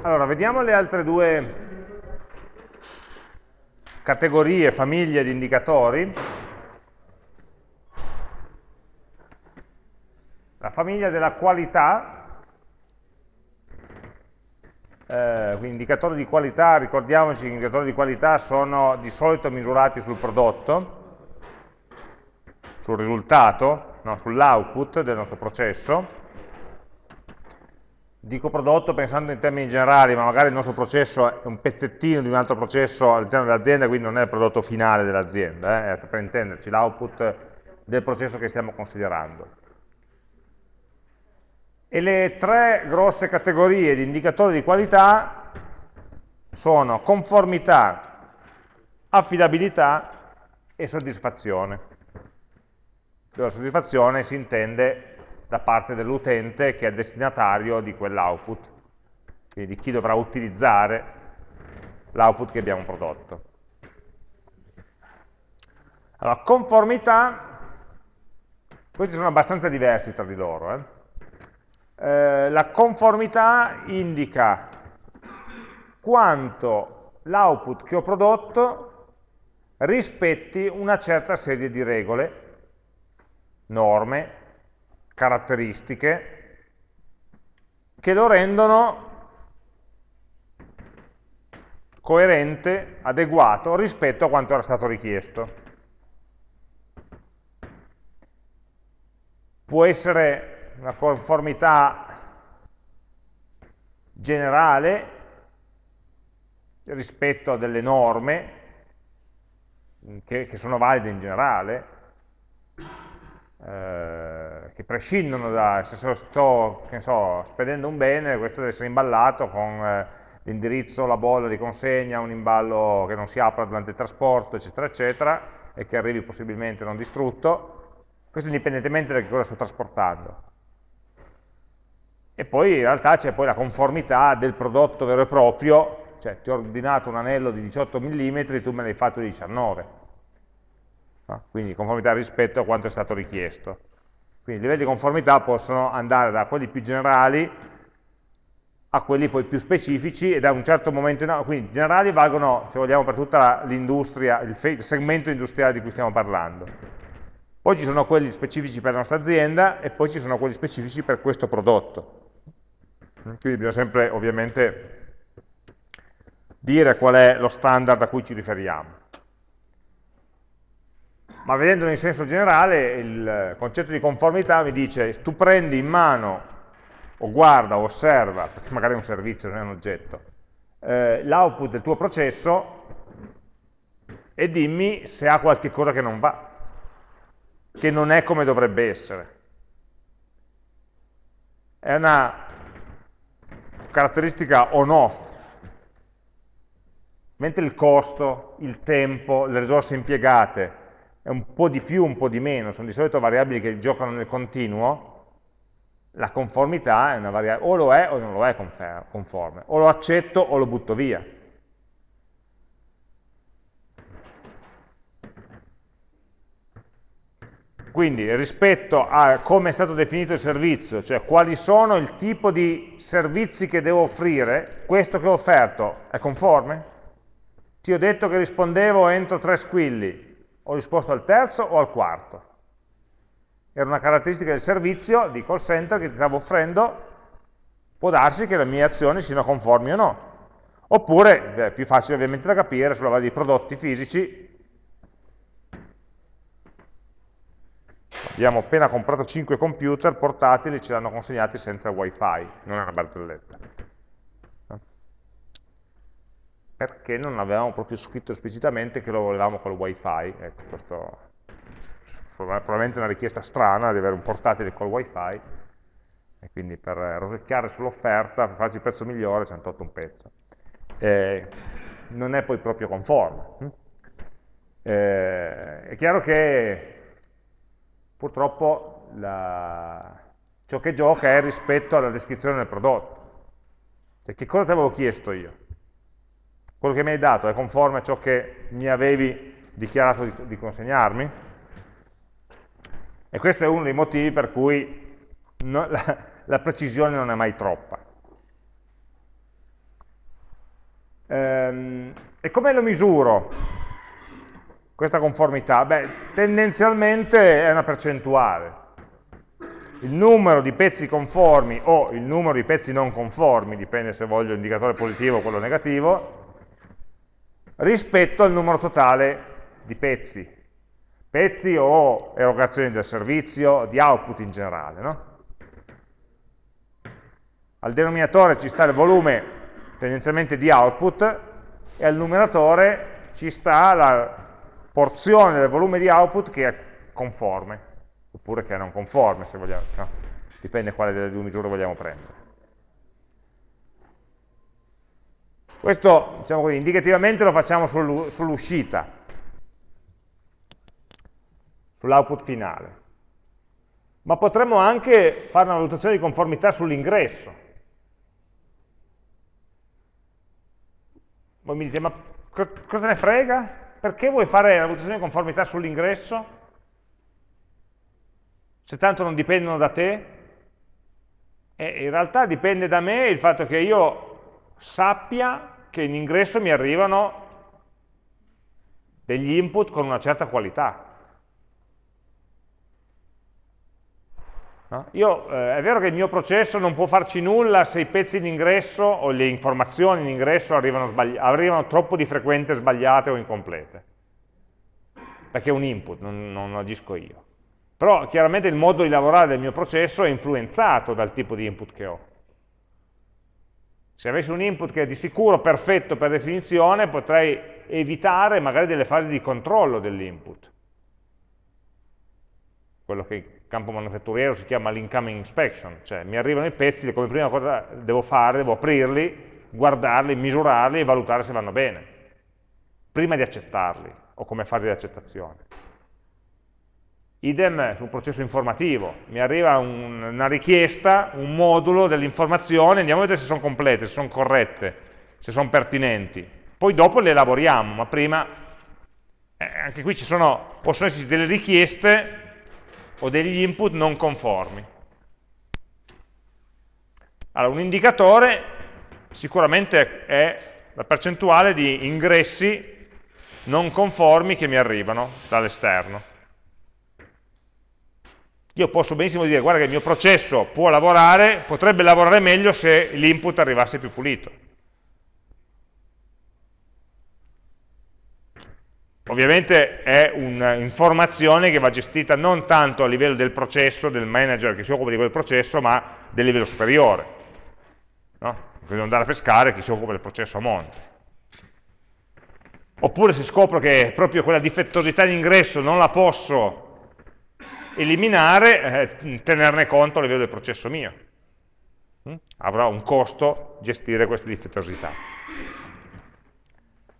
Allora, vediamo le altre due categorie, famiglie di indicatori. La famiglia della qualità, eh, quindi indicatori di qualità, ricordiamoci che gli indicatori di qualità sono di solito misurati sul prodotto, sul risultato, no, sull'output del nostro processo, dico prodotto pensando in termini generali, ma magari il nostro processo è un pezzettino di un altro processo all'interno dell'azienda, quindi non è il prodotto finale dell'azienda, eh, per intenderci, l'output del processo che stiamo considerando. E le tre grosse categorie di indicatori di qualità sono conformità, affidabilità e soddisfazione. La soddisfazione si intende da parte dell'utente che è destinatario di quell'output, quindi di chi dovrà utilizzare l'output che abbiamo prodotto. Allora, conformità, questi sono abbastanza diversi tra di loro. Eh? Eh, la conformità indica quanto l'output che ho prodotto rispetti una certa serie di regole, norme, caratteristiche che lo rendono coerente, adeguato rispetto a quanto era stato richiesto. Può essere una conformità generale rispetto a delle norme che, che sono valide in generale, eh, che prescindono da, se sto so, spedendo un bene, questo deve essere imballato con eh, l'indirizzo, la bolla di consegna, un imballo che non si apra durante il trasporto, eccetera, eccetera, e che arrivi possibilmente non distrutto, questo indipendentemente da che cosa sto trasportando. E poi in realtà c'è poi la conformità del prodotto vero e proprio, cioè ti ho ordinato un anello di 18 mm, tu me l'hai fatto di 19 no? quindi conformità rispetto a quanto è stato richiesto. Quindi i livelli di conformità possono andare da quelli più generali a quelli poi più specifici e da un certo momento in avanti, quindi generali valgono, se vogliamo, per tutta l'industria, il, il segmento industriale di cui stiamo parlando. Poi ci sono quelli specifici per la nostra azienda e poi ci sono quelli specifici per questo prodotto. Quindi bisogna sempre, ovviamente, dire qual è lo standard a cui ci riferiamo ma vedendolo in senso generale il concetto di conformità mi dice tu prendi in mano o guarda o osserva, perché magari è un servizio, non è un oggetto, eh, l'output del tuo processo e dimmi se ha qualche cosa che non va, che non è come dovrebbe essere. È una caratteristica on-off, mentre il costo, il tempo, le risorse impiegate è un po' di più, un po' di meno, sono di solito variabili che giocano nel continuo, la conformità è una variabile, o lo è o non lo è conforme, o lo accetto o lo butto via. Quindi rispetto a come è stato definito il servizio, cioè quali sono il tipo di servizi che devo offrire, questo che ho offerto è conforme? Ti ho detto che rispondevo entro tre squilli, ho risposto al terzo o al quarto. Era una caratteristica del servizio di call center che ti stavo offrendo, può darsi che le mie azioni siano conformi o no. Oppure, è più facile ovviamente da capire, sulla base di prodotti fisici, abbiamo appena comprato 5 computer portatili, ce l'hanno consegnati senza wifi, non è una barzelletta perché non avevamo proprio scritto esplicitamente che lo volevamo col wifi, ecco, questo probabilmente una richiesta strana di avere un portatile col wifi, e quindi per rosicchiare sull'offerta, per farci il prezzo migliore, ci hanno tolto un pezzo. Eh, non è poi proprio conforme. Eh, è chiaro che purtroppo la... ciò che gioca è rispetto alla descrizione del prodotto. Cioè, che cosa ti avevo chiesto io? Quello che mi hai dato è conforme a ciò che mi avevi dichiarato di, di consegnarmi? E questo è uno dei motivi per cui no, la, la, precisione non è mai troppa. Ehm, e come lo misuro questa conformità? Beh, tendenzialmente è una percentuale. Il numero di pezzi conformi o il numero di pezzi non conformi, dipende se voglio l'indicatore positivo o quello negativo, rispetto al numero totale di pezzi. Pezzi o erogazioni del servizio, di output in generale. No? Al denominatore ci sta il volume tendenzialmente di output e al numeratore ci sta la porzione del volume di output che è conforme, oppure che è non conforme se vogliamo, no? dipende quale delle due misure vogliamo prendere. Questo, diciamo così, indicativamente lo facciamo sull'uscita, sull'output finale. Ma potremmo anche fare una valutazione di conformità sull'ingresso. Voi mi dite, ma cosa ne frega? Perché vuoi fare la valutazione di conformità sull'ingresso? Se tanto non dipendono da te? E in realtà dipende da me il fatto che io sappia che in ingresso mi arrivano degli input con una certa qualità. No? Io, eh, è vero che il mio processo non può farci nulla se i pezzi in ingresso o le informazioni in ingresso arrivano, arrivano troppo di frequente sbagliate o incomplete, perché è un input, non, non agisco io. Però chiaramente il modo di lavorare del mio processo è influenzato dal tipo di input che ho. Se avessi un input che è di sicuro perfetto per definizione, potrei evitare magari delle fasi di controllo dell'input. Quello che campo manufatturiero si chiama l'incoming inspection, cioè mi arrivano i pezzi, come prima cosa devo fare, devo aprirli, guardarli, misurarli e valutare se vanno bene, prima di accettarli, o come fase di accettazione. Idem sul processo informativo, mi arriva un, una richiesta, un modulo dell'informazione, andiamo a vedere se sono complete, se sono corrette, se sono pertinenti. Poi dopo le elaboriamo, ma prima, eh, anche qui ci sono, possono esserci delle richieste o degli input non conformi. Allora, un indicatore sicuramente è la percentuale di ingressi non conformi che mi arrivano dall'esterno. Io posso benissimo dire, guarda che il mio processo può lavorare, potrebbe lavorare meglio se l'input arrivasse più pulito. Ovviamente è un'informazione che va gestita non tanto a livello del processo, del manager che si occupa di quel processo, ma del livello superiore. No? Devo andare a pescare chi si occupa del processo a monte. Oppure se scopro che proprio quella difettosità in ingresso non la posso eliminare, eh, tenerne conto a livello del processo mio. Mm? Avrà un costo gestire queste difettosità.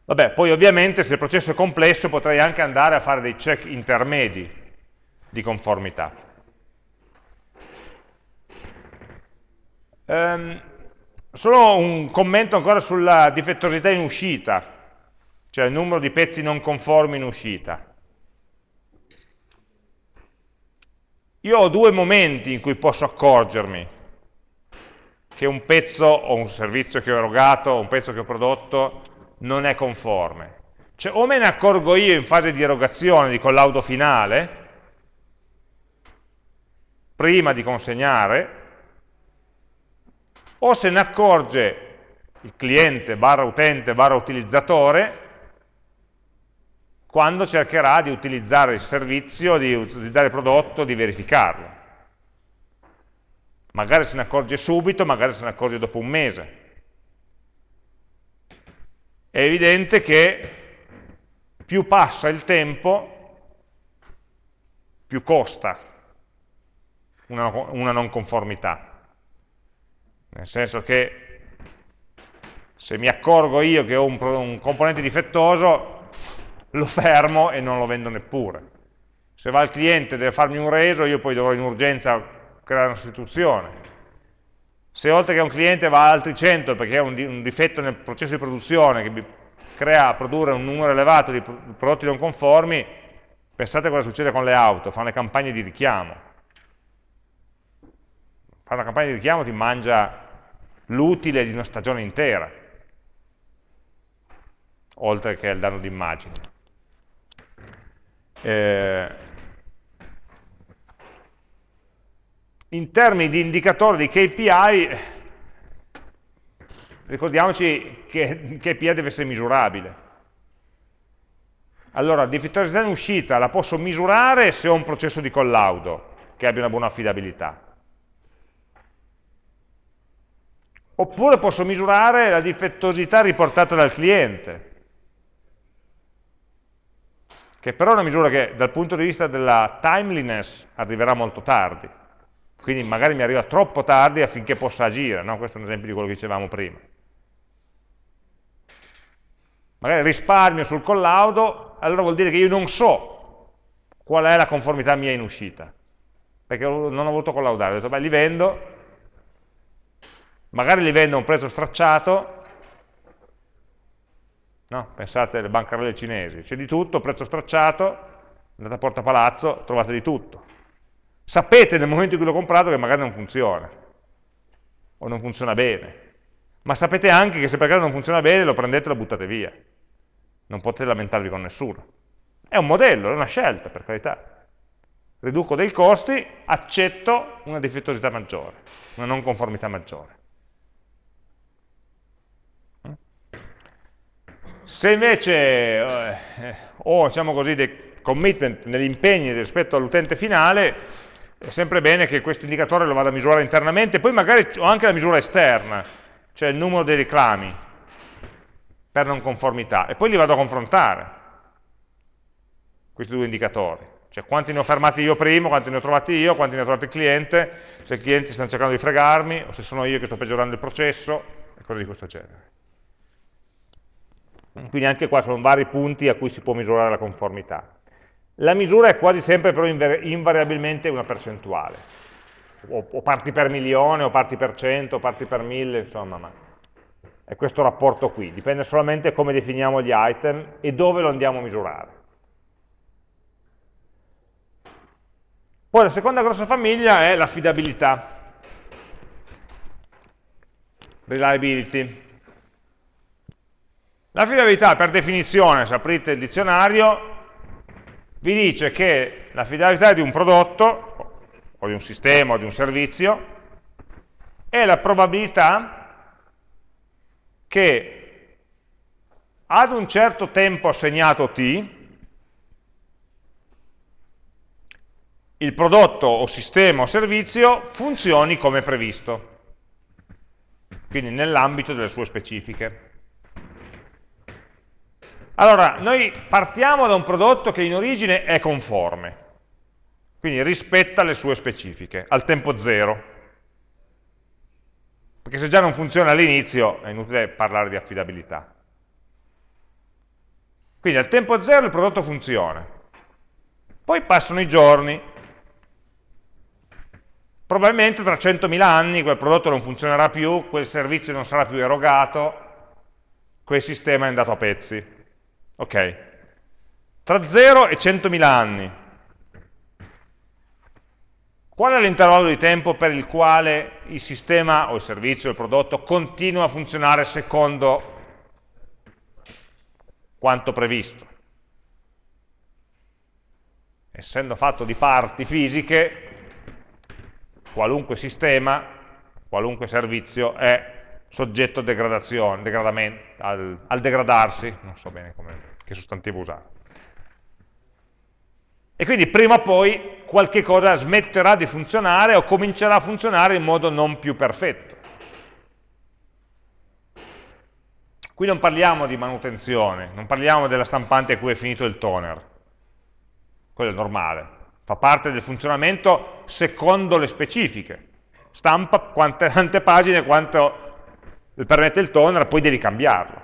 Vabbè, poi ovviamente se il processo è complesso potrei anche andare a fare dei check intermedi di conformità. Um, solo un commento ancora sulla difettosità in uscita, cioè il numero di pezzi non conformi in uscita. Io ho due momenti in cui posso accorgermi che un pezzo o un servizio che ho erogato o un pezzo che ho prodotto non è conforme. Cioè o me ne accorgo io in fase di erogazione, di collaudo finale, prima di consegnare, o se ne accorge il cliente barra utente barra utilizzatore quando cercherà di utilizzare il servizio, di utilizzare il prodotto, di verificarlo. Magari se ne accorge subito, magari se ne accorge dopo un mese è evidente che più passa il tempo, più costa una, una non conformità. Nel senso che se mi accorgo io che ho un, un componente difettoso, lo fermo e non lo vendo neppure. Se va il cliente e deve farmi un reso, io poi dovrò in urgenza creare una sostituzione se oltre che un cliente va altri 100 perché ha un, difetto nel processo di produzione che crea a produrre un numero elevato di prodotti non conformi, pensate cosa succede con le auto, fanno le campagne di richiamo. Fare una campagna di richiamo ti mangia l'utile di una stagione intera. oltre che il danno d'immagine. Eh, in termini di indicatori di KPI, ricordiamoci che KPI deve essere misurabile. Allora, difettuosità in uscita la posso misurare se ho un processo di collaudo che abbia una buona affidabilità. Oppure posso misurare la difettosità riportata dal cliente, che però è una misura che dal punto di vista della timeliness arriverà molto tardi, quindi magari mi arriva troppo tardi affinché possa agire, no? questo è un esempio di quello che dicevamo prima. Magari risparmio sul collaudo, allora vuol dire che io non so qual è la conformità mia in uscita, perché non ho voluto collaudare, ho detto beh li vendo, magari li vendo a un prezzo stracciato, no? pensate alle bancarelle cinesi, c'è di tutto, prezzo stracciato, andate a Porta Palazzo, trovate di tutto. Sapete nel momento in cui l'ho comprato che magari non funziona, o non funziona bene, ma sapete anche che se per caso non funziona bene lo prendete e lo buttate via, non potete lamentarvi con nessuno. È un modello, è una scelta, per carità. Riduco dei costi, accetto una difettosità maggiore, una non conformità maggiore. Se invece eh, ho diciamo così, dei commitment, degli impegni rispetto all'utente finale, è sempre bene che questo indicatore lo vada a misurare internamente, poi magari ho anche la misura esterna, cioè il numero dei reclami per non conformità, e poi li vado a confrontare, questi due indicatori, cioè quanti ne ho fermati io prima, quanti ne ho trovati io, quanti ne ha trovati il cliente, se i clienti stanno cercando di fregarmi, o se sono io che sto peggiorando il processo, e cose di questo genere. Quindi anche qua sono vari punti a cui si può misurare la conformità. La misura è quasi sempre però invariabilmente una percentuale, o, o parti per milione, o parti per cento, o parti per mille, insomma, ma è questo rapporto qui, dipende solamente come definiamo gli item e dove lo andiamo a misurare. Poi la seconda grossa famiglia è l'affidabilità, reliability. L'affidabilità per definizione, se aprite il dizionario, vi dice che l'affidabilità di un prodotto, o di un sistema, o di un servizio, è la probabilità che ad un certo tempo assegnato t, il prodotto o sistema o servizio funzioni come previsto, quindi nell'ambito delle sue specifiche. Allora, noi partiamo da un prodotto che in origine è conforme, quindi rispetta le sue specifiche, al tempo zero. Perché se già non funziona all'inizio è inutile parlare di affidabilità. Quindi al tempo zero il prodotto funziona. Poi passano i giorni. Probabilmente tra 100.000 anni quel prodotto non funzionerà più, quel servizio non sarà più erogato, quel sistema è andato a pezzi. Ok. Tra 0 e 100.000 anni. Qual è l'intervallo di tempo per il quale il sistema o il servizio o il prodotto continua a funzionare secondo quanto previsto? Essendo fatto di parti fisiche, qualunque sistema, qualunque servizio è soggetto al, al, degradarsi, non so bene come, che sostantivo usare. E quindi prima o poi qualche cosa smetterà di funzionare o comincerà a funzionare in modo non più perfetto. Qui non parliamo di manutenzione, non parliamo della stampante a cui è finito il toner, quello è normale, fa parte del funzionamento secondo le specifiche, stampa quante, tante pagine quanto permette il toner, poi devi cambiarlo.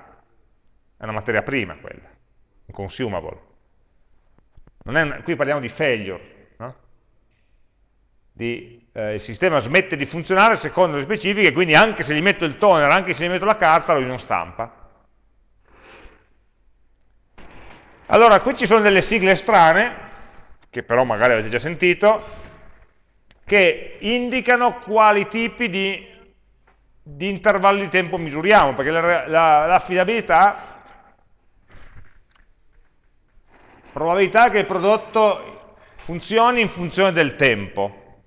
È una materia prima quella, un consumable. Una, qui parliamo di failure, no? di, eh, il sistema smette di funzionare secondo le specifiche, quindi anche se gli metto il toner, anche se gli metto la carta, lui non stampa. Allora, qui ci sono delle sigle strane, che però magari avete già sentito, che indicano quali tipi di di intervalli di tempo misuriamo, perché l'affidabilità probabilità che il prodotto funzioni in funzione del tempo.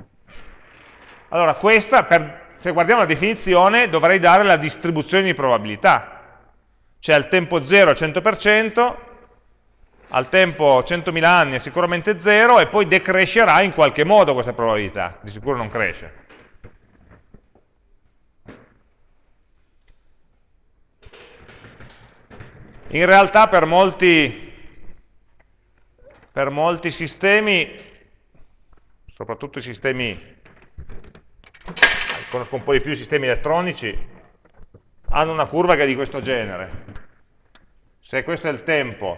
Allora, questa, per, se guardiamo la definizione, dovrei dare la distribuzione di probabilità. Cioè al tempo 0 al 100%, al tempo 100.000 anni è sicuramente 0 e poi decrescerà in qualche modo questa probabilità, di sicuro non cresce. In realtà per molti, per molti sistemi, soprattutto i sistemi, conosco un po' di più i sistemi elettronici, hanno una curva che è di questo genere. Se questo è il tempo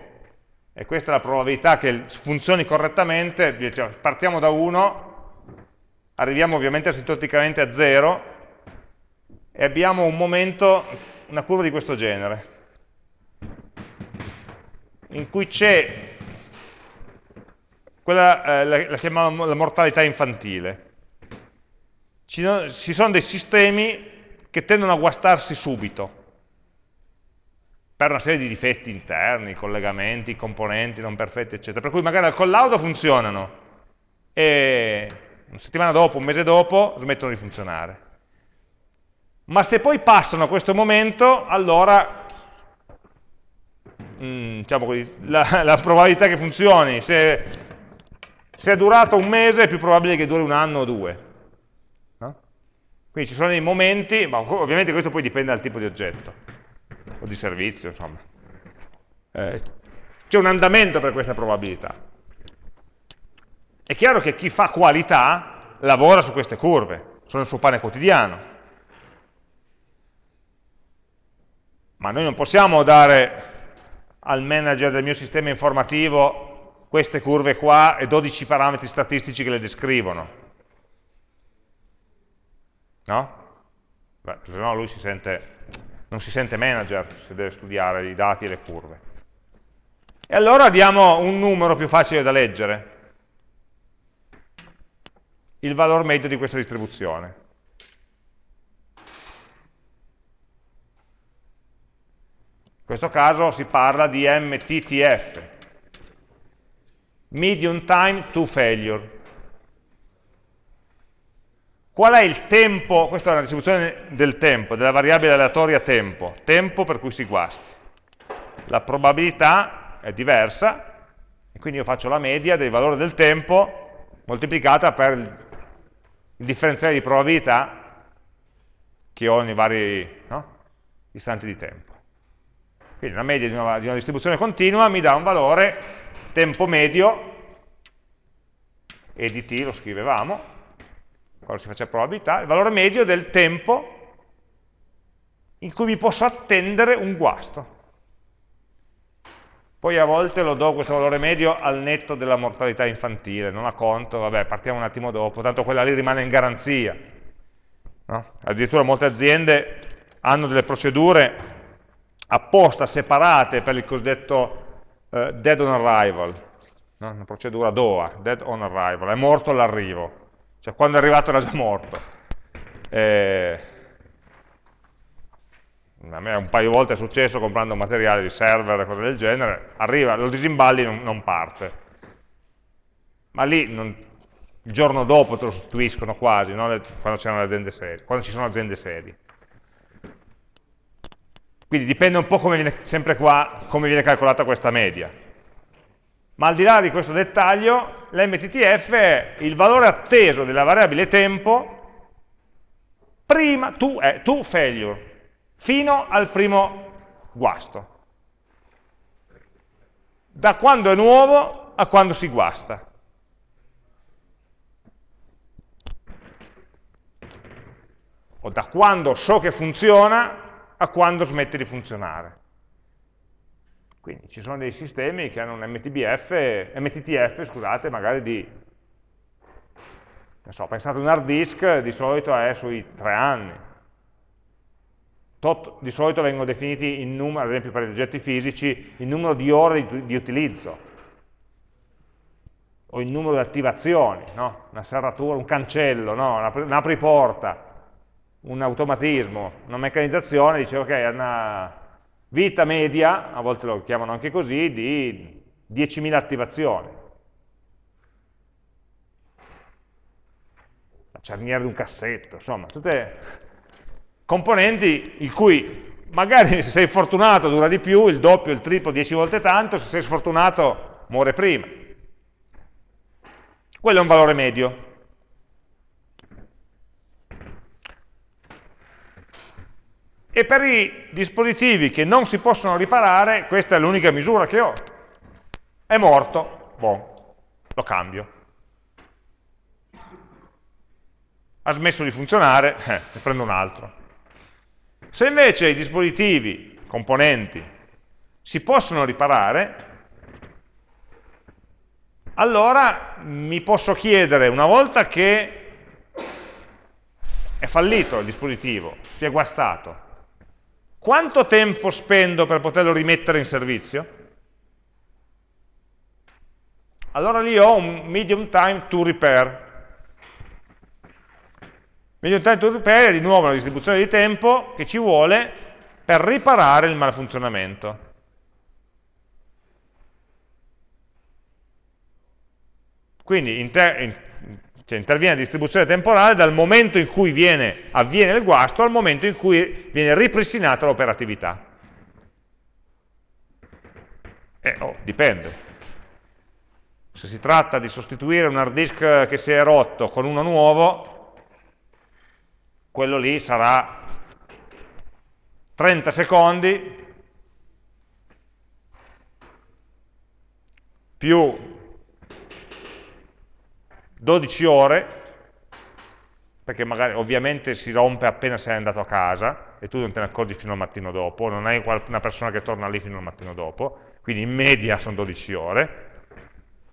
e questa è la probabilità che funzioni correttamente, partiamo da 1, arriviamo ovviamente asintoticamente a 0 e abbiamo un momento, una curva di questo genere in cui c'è quella, eh, la, la chiamiamo la mortalità infantile. Ci, ci sono dei sistemi che tendono a guastarsi subito, per una serie di difetti interni, collegamenti, componenti non perfetti, eccetera. Per cui magari al collaudo funzionano e una settimana dopo, un mese dopo, smettono di funzionare. Ma se poi passano a questo momento, allora Mm, diciamo così, la, la, probabilità che funzioni, se, se, è durato un mese è più probabile che duri un anno o due. No? Quindi ci sono dei momenti, ma ovviamente questo poi dipende dal tipo di oggetto o di servizio, insomma. Eh, c'è un andamento per questa probabilità. È chiaro che chi fa qualità lavora su queste curve, sono il suo pane quotidiano. Ma noi non possiamo dare al manager del mio sistema informativo queste curve qua e 12 parametri statistici che le descrivono. No? Beh, se no lui si sente, non si sente manager se deve studiare i dati e le curve. E allora diamo un numero più facile da leggere, il valore medio di questa distribuzione. Questo caso si parla di MTTF, Medium Time to Failure. Qual è il tempo, questa è una distribuzione del tempo, della variabile aleatoria tempo, tempo per cui si guasti. La probabilità è diversa, e quindi io faccio la media del valore del tempo moltiplicata per il differenziale di probabilità che ho nei vari no, istanti di tempo. Quindi la media di una, di una distribuzione continua mi dà un valore tempo medio, e di t lo scrivevamo, quando si faceva probabilità, il valore medio del tempo in cui mi posso attendere un guasto. Poi a volte lo do questo valore medio al netto della mortalità infantile, non a conto, vabbè, partiamo un attimo dopo, tanto quella lì rimane in garanzia. No? Addirittura molte aziende hanno delle procedure apposta separate per il cosiddetto eh, dead on arrival, no? una procedura DOA, dead on arrival, è morto all'arrivo, cioè quando è arrivato era già morto. Eh, a me un paio di volte è successo comprando materiale di server e cose del genere, arriva, lo disimballi e non, non parte. Ma lì non, il giorno dopo te lo sostituiscono quasi, no? quando, quando ci sono aziende serie. Quindi dipende un po' come viene, sempre qua, come viene calcolata questa media. Ma al di là di questo dettaglio, l'MTTF è il valore atteso della variabile tempo prima to, eh, to failure, fino al primo guasto. Da quando è nuovo a quando si guasta. O da quando so che funziona a quando smette di funzionare. Quindi ci sono dei sistemi che hanno un MTBF, MTTF, scusate, magari di, non so, pensate un hard disk, di solito è sui tre anni. Tot, di solito vengono definiti in numero, ad esempio per gli oggetti fisici, il numero di ore di, di utilizzo, o il numero di attivazioni, no? una serratura, un cancello, no? un apriporta, un automatismo, una meccanizzazione, dice ok, ha una vita media, a volte lo chiamano anche così, di 10.000 attivazioni. La cerniera di un cassetto, insomma, tutte componenti il cui magari se sei fortunato dura di più, il doppio, il triplo, 10 volte tanto, se sei sfortunato muore prima. Quello è un valore medio. E per i dispositivi che non si possono riparare, questa è l'unica misura che ho. È morto, buon, lo cambio. Ha smesso di funzionare, eh, ne prendo un altro. Se invece i dispositivi, componenti, si possono riparare, allora mi posso chiedere, una volta che è fallito il dispositivo, si è guastato, quanto tempo spendo per poterlo rimettere in servizio? Allora lì ho un medium time to repair. Medium time to repair è di nuovo una distribuzione di tempo che ci vuole per riparare il malfunzionamento. Quindi inter in cioè interviene la distribuzione temporale dal momento in cui viene, avviene il guasto al momento in cui viene ripristinata l'operatività. Eh, oh, dipende. Se si tratta di sostituire un hard disk che si è rotto con uno nuovo, quello lì sarà 30 secondi più 12 ore, perché magari ovviamente si rompe appena sei andato a casa e tu non te ne accorgi fino al mattino dopo, non hai una persona che torna lì fino al mattino dopo, quindi in media sono 12 ore,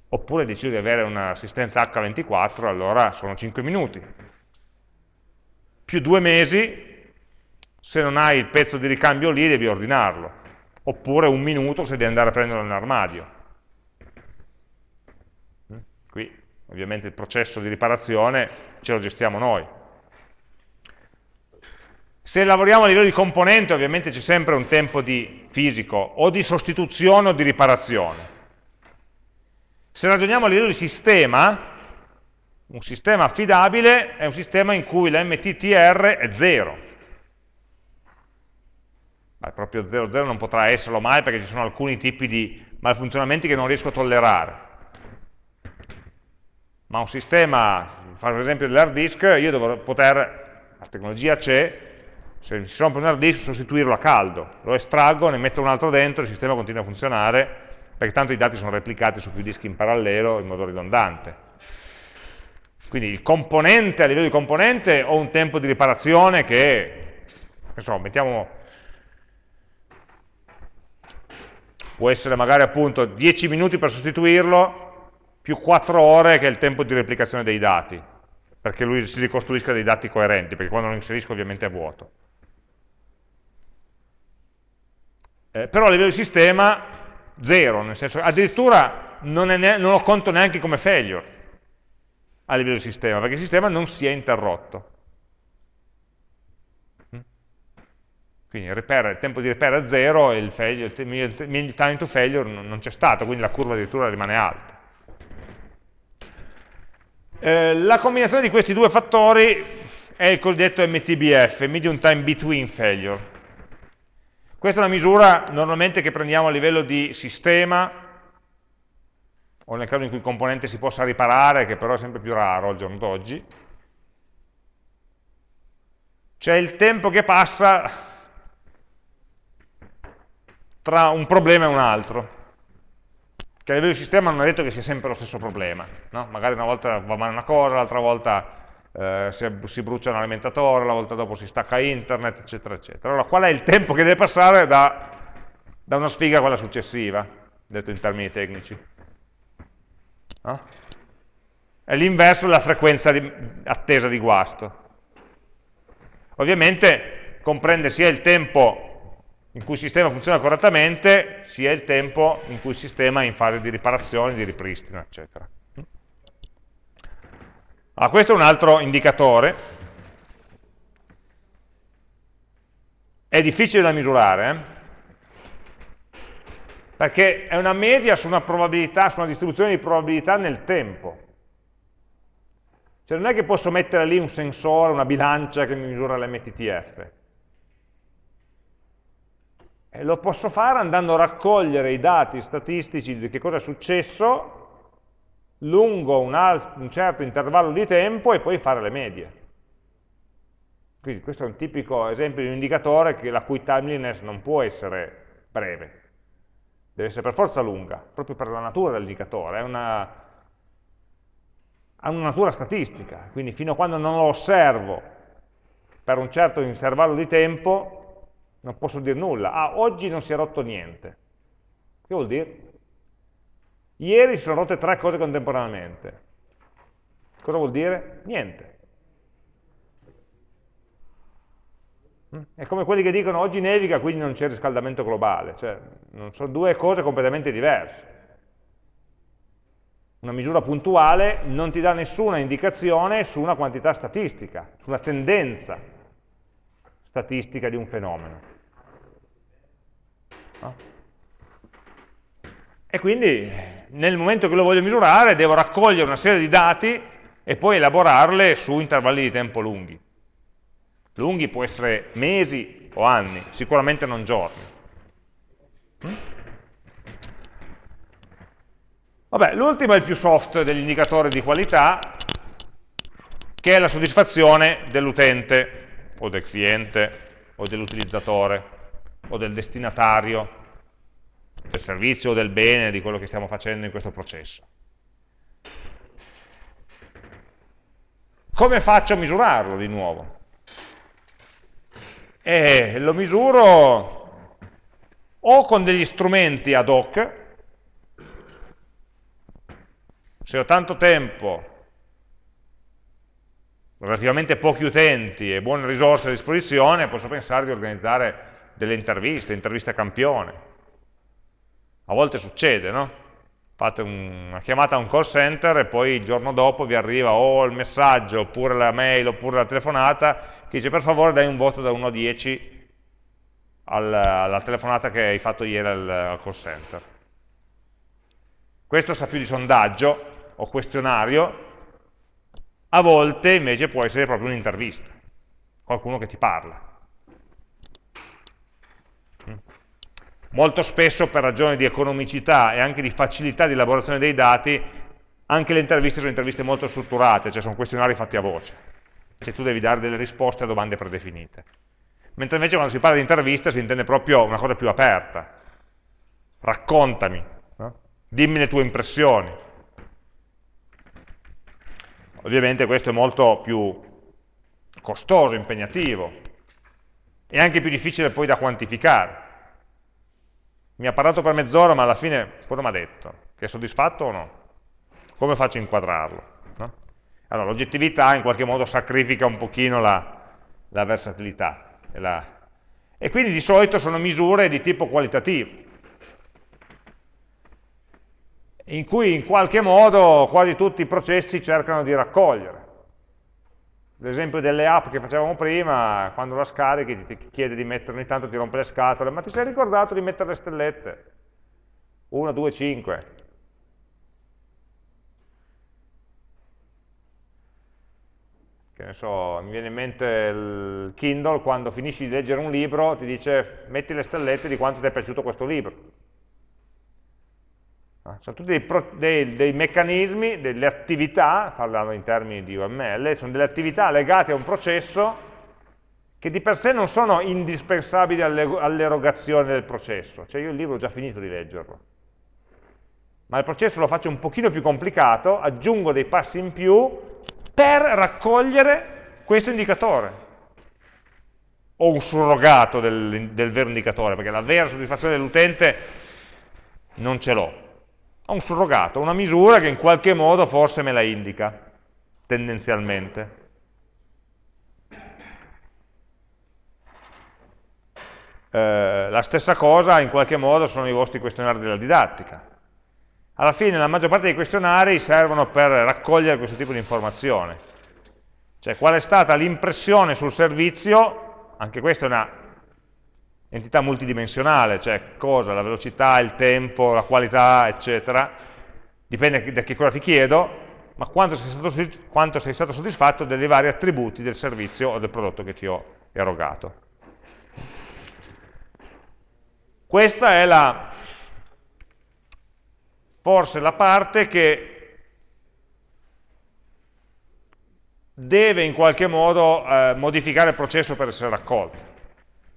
oppure decidi di avere un'assistenza H24, allora sono 5 minuti. Più due mesi, se non hai il pezzo di ricambio lì devi ordinarlo, oppure un minuto se devi andare a prenderlo nell'armadio. Qui Ovviamente il processo di riparazione ce lo gestiamo noi. Se lavoriamo a livello di componente, ovviamente c'è sempre un tempo di fisico, o di sostituzione o di riparazione. Se ragioniamo a livello di sistema, un sistema affidabile è un sistema in cui la MTTR è 0. Ma proprio 0,0 non potrà esserlo mai perché ci sono alcuni tipi di malfunzionamenti che non riesco a tollerare ma un sistema, per esempio dell'hard disk, io dovrò poter, la tecnologia c'è, se si rompe un hard disk sostituirlo a caldo, lo estraggo, ne metto un altro dentro, il sistema continua a funzionare, perché tanto i dati sono replicati su più dischi in parallelo in modo ridondante. Quindi il componente, a livello di componente, ho un tempo di riparazione che, insomma, mettiamo, può essere magari appunto 10 minuti per sostituirlo, più 4 ore che è il tempo di replicazione dei dati, perché lui si ricostruisca dei dati coerenti, perché quando lo inserisco ovviamente è vuoto. Eh, però a livello di sistema, zero, nel senso addirittura non, non lo conto neanche come failure a livello di sistema, perché il sistema non si è interrotto. Mm? Quindi il, repair, il tempo di repair è zero e il, failure, il time to failure non c'è stato, quindi la curva addirittura rimane alta. Eh, la combinazione di questi due fattori è il cosiddetto MTBF, Medium Time Between Failure. Questa è una misura normalmente che prendiamo a livello di sistema, o nel caso in cui il componente si possa riparare, che però è sempre più raro al giorno d'oggi. C'è il tempo che passa tra un problema e un altro che a livello di sistema non è detto che sia sempre lo stesso problema, no? magari una volta va male una cosa, l'altra volta eh, si, si, brucia un alimentatore, la volta dopo si stacca internet, eccetera, eccetera. Allora qual è il tempo che deve passare da, da una sfiga a quella successiva, detto in termini tecnici? No? È l'inverso della frequenza di, attesa di guasto. Ovviamente comprende sia il tempo in cui il sistema funziona correttamente sia il tempo in cui il sistema è in fase di riparazione, di ripristino, eccetera. Allora, questo è un altro indicatore. È difficile da misurare, eh? perché è una media su una probabilità, su una distribuzione di probabilità nel tempo. Cioè non è che posso mettere lì un sensore, una bilancia che mi misura l'MTTF. Lo posso fare andando a raccogliere i dati statistici di che cosa è successo lungo un, un certo intervallo di tempo e poi fare le medie. Quindi questo è un tipico esempio di un indicatore che la cui timeliness non può essere breve, deve essere per forza lunga, proprio per la natura dell'indicatore, ha una natura statistica, quindi fino a quando non lo osservo per un certo intervallo di tempo non posso dire nulla. Ah, oggi non si è rotto niente. Che vuol dire? Ieri si sono rotte tre cose contemporaneamente. Cosa vuol dire? Niente. Mm? È come quelli che dicono oggi nevica, quindi non c'è riscaldamento globale, cioè sono due cose completamente diverse. Una misura puntuale non ti dà nessuna indicazione su una quantità statistica, su una tendenza statistica di un fenomeno. No? E quindi nel momento che lo voglio misurare devo raccogliere una serie di dati e poi elaborarle su intervalli di tempo lunghi. Lunghi può essere mesi o anni, sicuramente non giorni. Mm? Vabbè, l'ultimo è il più soft degli indicatori di qualità, che è la soddisfazione dell'utente, o del cliente, o dell'utilizzatore, o del destinatario, del servizio o del bene, di quello che stiamo facendo in questo processo. Come faccio a misurarlo di nuovo? E lo misuro o con degli strumenti ad hoc, se ho tanto tempo, relativamente pochi utenti e buone risorse a disposizione, posso pensare di organizzare delle interviste, interviste a campione. A volte succede, no? Fate una chiamata a un call center e poi il giorno dopo vi arriva o il messaggio, oppure la mail, oppure la telefonata che dice per favore dai un voto da 1 a 10 alla, alla telefonata che hai fatto ieri al, al call center. Questo sa più di sondaggio o questionario, a volte invece può essere proprio un'intervista, qualcuno che ti parla. Molto spesso per ragioni di economicità e anche di facilità di elaborazione dei dati, anche le interviste sono interviste molto strutturate, cioè sono questionari fatti a voce cioè tu devi dare delle risposte a domande predefinite. Mentre invece quando si parla di intervista si intende proprio una cosa più aperta. Raccontami, no? dimmi le tue impressioni. Ovviamente questo è molto più costoso, impegnativo, e anche più difficile poi da quantificare. Mi ha parlato per mezz'ora, ma alla fine cosa mi ha detto? Che è soddisfatto o no? Come faccio a inquadrarlo? Allora, l'oggettività in qualche modo sacrifica un pochino la, la versatilità. E, la... e quindi di solito sono misure di tipo qualitativo, in cui in qualche modo quasi tutti i processi cercano di raccogliere. L'esempio delle app che facevamo prima, quando la scarichi ti chiede di mettere ogni tanto, ti rompe le scatole, ma ti sei ricordato di mettere le stellette? 1, 2, 5. che ne so, mi viene in mente il Kindle, quando finisci di leggere un libro ti dice metti le stellette di quanto ti è piaciuto questo libro. Ah, sono tutti dei, dei, dei, meccanismi, delle attività, parlando in termini di UML, sono delle attività legate a un processo che di per sé non sono indispensabili all'erogazione del processo, cioè io il libro ho già finito di leggerlo, ma il processo lo faccio un pochino più complicato, aggiungo dei passi in più per raccogliere questo indicatore. O un surrogato del, del vero indicatore, perché la vera soddisfazione dell'utente non ce l'ho. Ho un surrogato, una misura che in qualche modo forse me la indica, tendenzialmente. Eh, la stessa cosa in qualche modo sono i vostri questionari della didattica alla fine la maggior parte dei questionari servono per raccogliere questo tipo di informazione. Cioè qual è stata l'impressione sul servizio, anche questa è una entità multidimensionale, cioè cosa, la velocità, il tempo, la qualità, eccetera, dipende da che cosa ti chiedo, ma quanto sei, stato, quanto sei stato soddisfatto dei vari attributi del servizio o del prodotto che ti ho erogato. Questa è la, forse la parte che deve in qualche modo eh, modificare il processo per essere raccolto.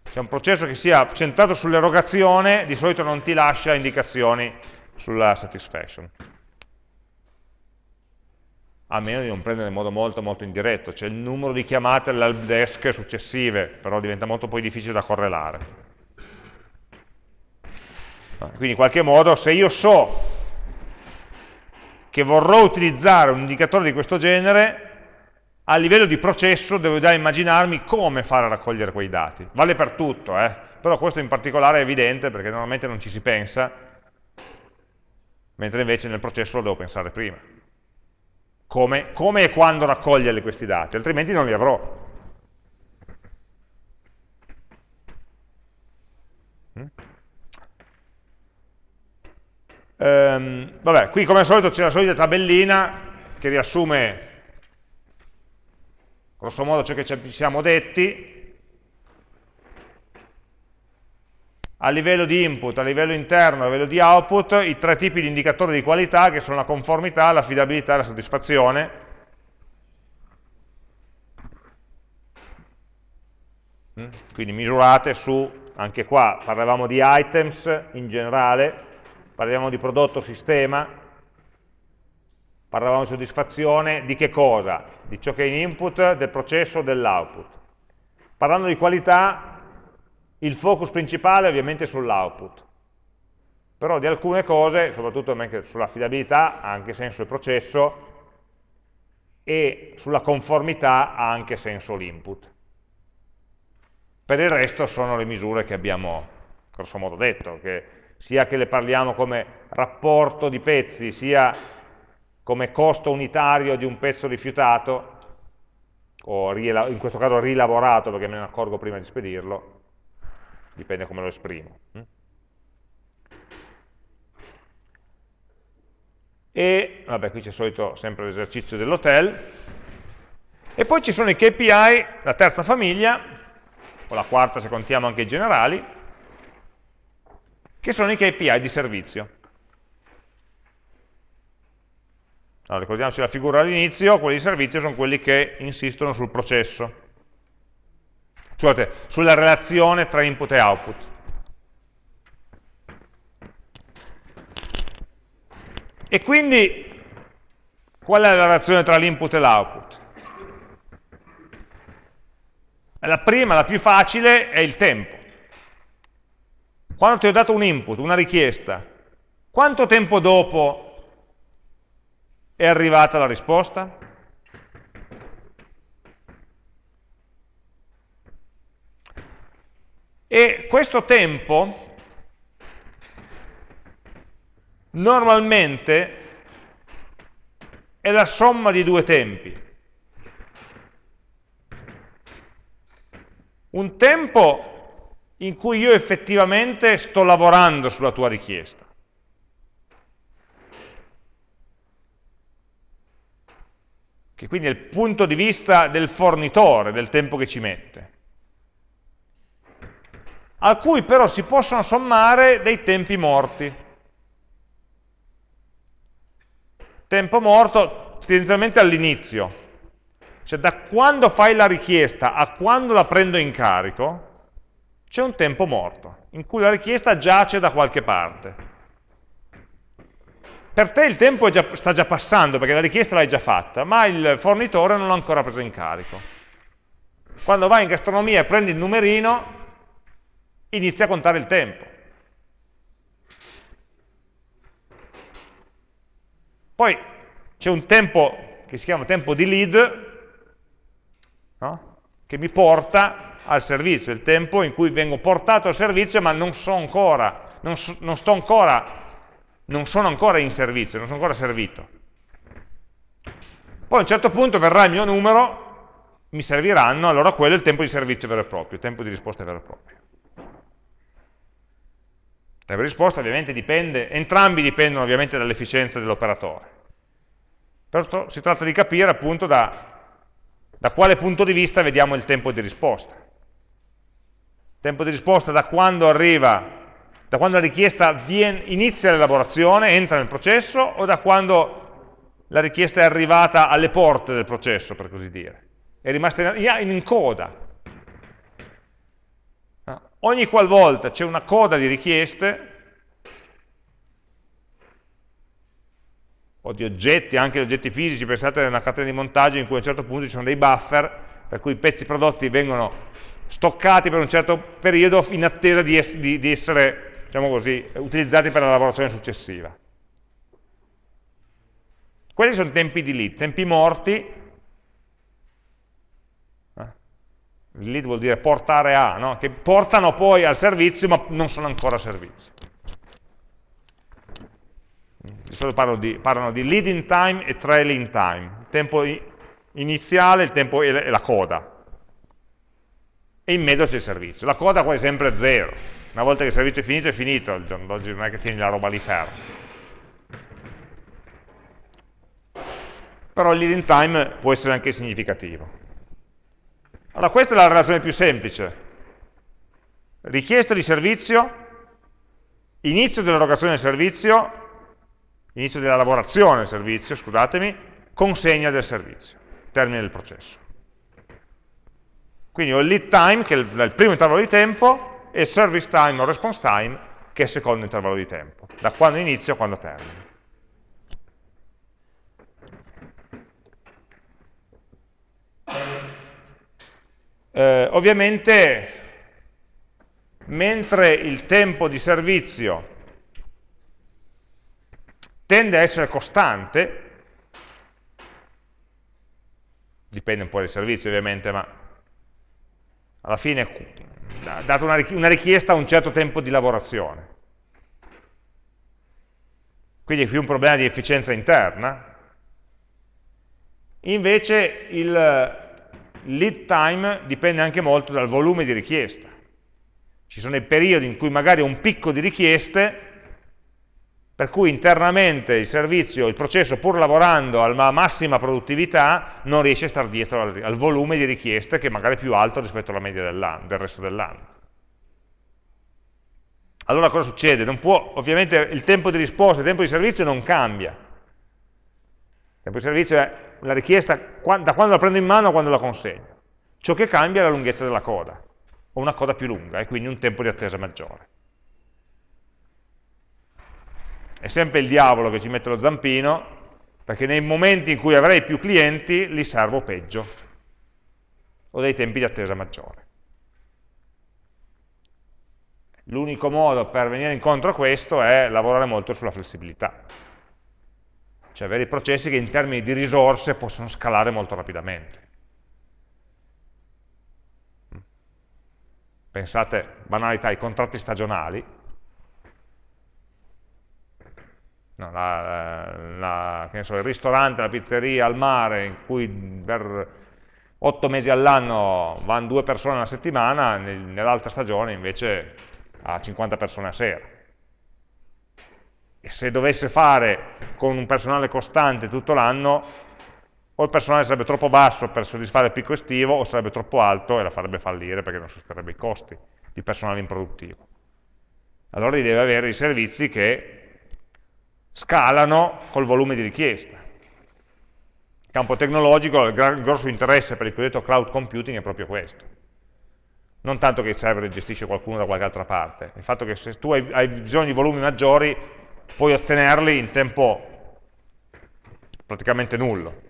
Se è un processo che sia centrato sull'erogazione, di solito non ti lascia indicazioni sulla satisfaction. A meno di non prendere in modo molto molto indiretto, cioè il numero di chiamate all'help desk successive, però diventa molto poi difficile da correlare. Quindi in qualche modo se io so che vorrò utilizzare un indicatore di questo genere, a livello di processo devo già immaginarmi come fare a raccogliere quei dati. Vale per tutto, eh? però questo in particolare è evidente perché normalmente non ci si pensa, mentre invece nel processo lo devo pensare prima. Come, come e quando raccogliere questi dati, altrimenti non li avrò. Mm? Ehm, vabbè, qui come al solito c'è la solita tabellina che riassume grosso modo ciò che ci siamo detti, a livello di input, a livello interno, a livello di output, i tre tipi di indicatori di qualità che sono la conformità, l'affidabilità e la soddisfazione. Mm? Quindi misurate su, anche qua parlavamo di items in generale, parliamo di prodotto sistema, parlavamo di soddisfazione, di che cosa? di ciò che è in input, del processo, dell'output. Parlando di qualità, il focus principale ovviamente è sull'output, però di alcune cose, soprattutto sull'affidabilità, ha anche senso il processo, e sulla conformità ha anche senso l'input. Per il resto sono le misure che abbiamo grosso modo detto, che sia che le parliamo come rapporto di pezzi, sia come costo unitario di un pezzo rifiutato, o in questo caso rilavorato perché me ne accorgo prima di spedirlo, dipende come lo esprimo. Mm? E, vabbè, qui c'è solito sempre l'esercizio dell'hotel, e poi ci sono i KPI, la terza famiglia, o la quarta se contiamo anche i generali, che sono i KPI di servizio. Allora, ricordiamoci la figura all'inizio, quelli di servizio sono quelli che insistono sul processo, scusate, sulla relazione tra input e output. E quindi, qual è la relazione tra l'input e l'output? La prima, la più facile, è il tempo. Quando ti ho dato un input, una richiesta, quanto tempo dopo è arrivata la risposta? E questo tempo normalmente è la somma di due tempi. Un tempo in cui io effettivamente sto lavorando sulla tua richiesta che quindi è il punto di vista del fornitore, del tempo che ci mette, a cui però si possono sommare dei tempi morti. Tempo morto tendenzialmente all'inizio, cioè da quando fai la richiesta a quando la prendo in carico, c'è un tempo morto, in cui la richiesta giace da qualche parte per te il tempo già, sta già passando perché la richiesta l'hai già fatta, ma il fornitore non l'ha ancora preso in carico. Quando vai in gastronomia e prendi il numerino, inizia a contare il tempo. Poi c'è un tempo che si chiama tempo di lead, no? che mi porta al servizio, il tempo in cui vengo portato al servizio ma non, so ancora, non, so, non sto ancora non sono ancora in servizio, non sono ancora servito. Poi a un certo punto verrà il mio numero, mi serviranno, allora quello è il tempo di servizio vero e proprio, il tempo di risposta vero e proprio. di risposta ovviamente dipende, entrambi dipendono ovviamente dall'efficienza dell'operatore. Però si tratta di capire appunto da, da quale punto di vista vediamo il tempo di risposta. Il tempo di risposta da quando arriva da quando la richiesta viene, inizia l'elaborazione, entra nel processo, o da quando la richiesta è arrivata alle porte del processo, per così dire. È rimasta in, in coda. Ogni qualvolta c'è una coda di richieste, o di oggetti, anche di oggetti fisici, pensate a una catena di montaggio in cui a un certo punto ci sono dei buffer, per cui i pezzi prodotti vengono stoccati per un certo periodo in attesa di, es di, di essere diciamo così, utilizzati per la lavorazione successiva. Quelli sono tempi di lead, tempi morti, eh, lead vuol dire portare a, no? che portano poi al servizio ma non sono ancora servizio. Di solito di, parlano di leading time e trailing time, il tempo iniziale il tempo e la coda. E in mezzo c'è il servizio. La coda quasi sempre è zero, una volta che il servizio è finito, è finito, il non è che tieni la roba lì ferma. Però il leading time può essere anche significativo. Allora, questa è la relazione più semplice. Richiesta di servizio, inizio dell'erogazione del servizio, inizio della lavorazione del servizio, scusatemi, consegna del servizio, termine del processo. Quindi ho il lead time, che è il primo intervallo di tempo, e service time o response time, che è il secondo intervallo di tempo, da quando inizio a quando termino. Eh, ovviamente, mentre il tempo di servizio tende a essere costante, dipende un po' dai servizi ovviamente, ma alla fine dato una richiesta a un certo tempo di lavorazione. Quindi è più un problema di efficienza interna. Invece il lead time dipende anche molto dal volume di richiesta. Ci sono dei periodi in cui magari un picco di richieste per cui internamente il servizio, il processo, pur lavorando alla massima produttività, non riesce a stare dietro al, al, volume di richieste che magari è più alto rispetto alla media del, resto dell'anno. Allora cosa succede? Può, ovviamente il tempo di risposta, il tempo di servizio non cambia. Il tempo di servizio è la richiesta da quando la prendo in mano a quando la consegno. Ciò che cambia è la lunghezza della coda, o una coda più lunga, e quindi un tempo di attesa maggiore. È sempre il diavolo che ci mette lo zampino, perché nei momenti in cui avrei più clienti li servo peggio, o dei tempi di attesa maggiore. L'unico modo per venire incontro a questo è lavorare molto sulla flessibilità, cioè avere processi che in termini di risorse possono scalare molto rapidamente. Pensate, banalità, ai contratti stagionali, no, la, la, so, il ristorante, la pizzeria al mare in cui per otto mesi all'anno vanno due persone alla settimana, nel, nell'altra stagione invece ha 50 persone a sera. E se dovesse fare con un personale costante tutto l'anno, o il personale sarebbe troppo basso per soddisfare il picco estivo, o sarebbe troppo alto e la farebbe fallire perché non sosterrebbe i costi di personale improduttivo. Allora deve avere i servizi che scalano col volume di richiesta. Il campo tecnologico, il grosso interesse per il cosiddetto cloud computing è proprio questo. Non tanto che il server gestisce qualcuno da qualche altra parte, il fatto che se tu hai, bisogno di volumi maggiori puoi ottenerli in tempo praticamente nullo.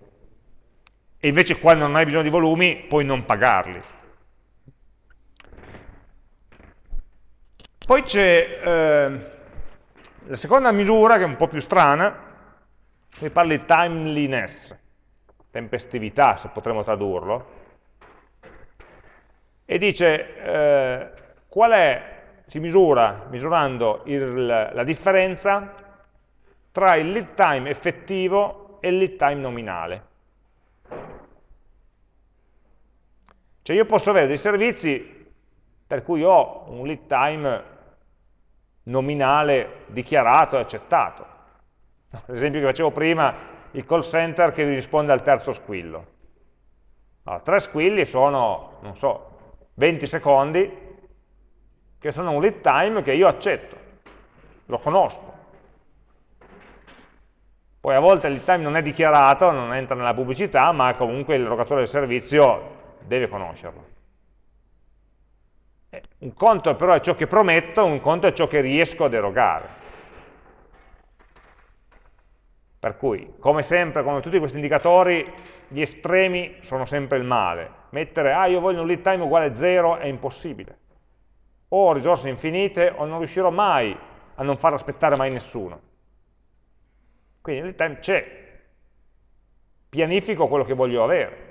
E invece quando non hai bisogno di volumi puoi non pagarli. Poi c'è eh, la seconda misura, che è un po' più strana, qui parla di timeliness, tempestività, se potremmo tradurlo, e dice eh, qual è, si misura misurando il, la differenza tra il lead time effettivo e il lead time nominale. Cioè io posso avere dei servizi per cui ho un lead time nominale dichiarato e accettato. L'esempio che facevo prima, il call center che risponde al terzo squillo. Allora, tre squilli sono, non so, 20 secondi, che sono un lead time che io accetto, lo conosco. Poi a volte il lead time non è dichiarato, non entra nella pubblicità, ma comunque l'erogatore del servizio deve conoscerlo. Eh, un conto però è ciò che prometto, un conto è ciò che riesco ad erogare. Per cui, come sempre, come tutti questi indicatori, gli estremi sono sempre il male. Mettere, ah, io voglio un lead time uguale a 0 è impossibile. O ho risorse infinite o non riuscirò mai a non far aspettare mai nessuno. Quindi il lead time c'è, pianifico quello che voglio avere.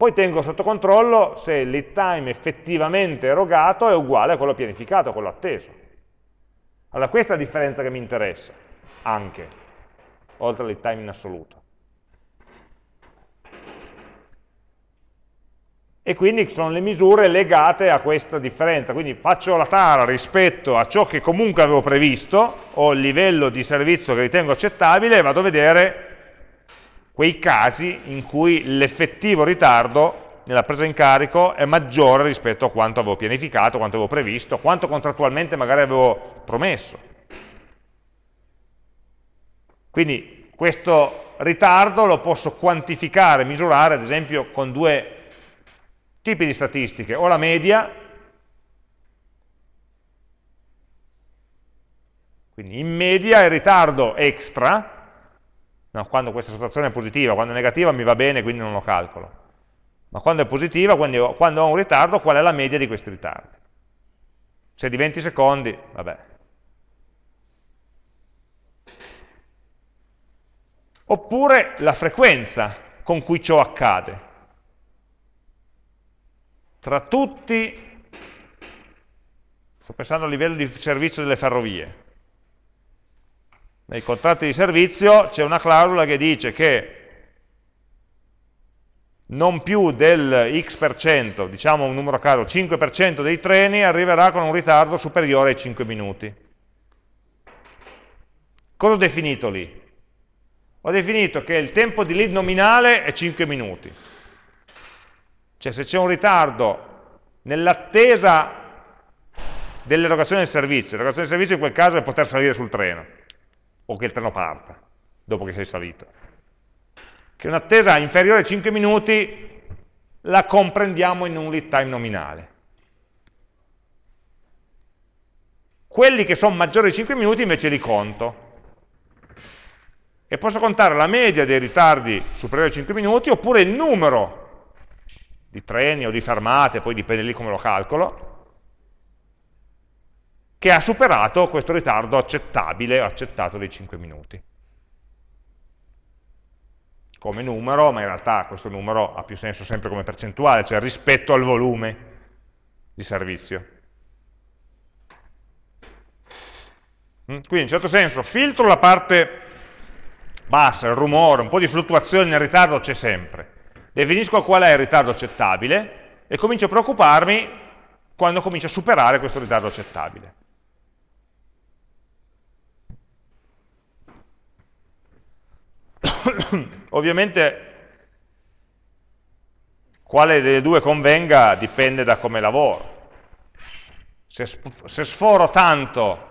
Poi tengo sotto controllo se il lead time effettivamente erogato è uguale a quello pianificato, a quello atteso. Allora questa è la differenza che mi interessa, anche, oltre al lead time in assoluto. E quindi sono le misure legate a questa differenza, quindi faccio la tara rispetto a ciò che comunque avevo previsto, o il livello di servizio che ritengo accettabile, e vado a vedere quei casi in cui l'effettivo ritardo nella presa in carico è maggiore rispetto a quanto avevo pianificato, quanto avevo previsto, quanto contrattualmente magari avevo promesso. Quindi questo ritardo lo posso quantificare, misurare ad esempio con due tipi di statistiche, o la media, quindi in media il ritardo extra, No, quando questa sottrazione è positiva, quando è negativa mi va bene, quindi non lo calcolo. Ma quando è positiva, quando, quando ho un ritardo, qual è la media di questi ritardi? Se di 20 secondi, vabbè. Oppure la frequenza con cui ciò accade. Tra tutti, sto pensando a livello di servizio delle ferrovie, nei contratti di servizio c'è una clausola che dice che non più del x%, diciamo un numero a caso, 5% dei treni arriverà con un ritardo superiore ai 5 minuti. Cosa ho definito lì? Ho definito che il tempo di lead nominale è 5 minuti. Cioè se c'è un ritardo nell'attesa dell'erogazione del servizio, l'erogazione del servizio in quel caso è poter salire sul treno, o che il treno parta, dopo che sei salito. Che un'attesa inferiore ai 5 minuti la comprendiamo in un lead time nominale. Quelli che sono maggiori di 5 minuti invece li conto. E posso contare la media dei ritardi superiori ai 5 minuti oppure il numero di treni o di fermate, poi dipende lì come lo calcolo, che ha superato questo ritardo accettabile, accettato dei 5 minuti. Come numero, ma in realtà questo numero ha più senso sempre come percentuale, cioè rispetto al volume di servizio. Mm? Quindi in certo senso filtro la parte bassa, il rumore, un po' di fluttuazione nel ritardo c'è sempre. Definisco qual è il ritardo accettabile e comincio a preoccuparmi quando comincio a superare questo ritardo accettabile. Ovviamente quale delle due convenga dipende da come lavoro. Se, se sforo tanto,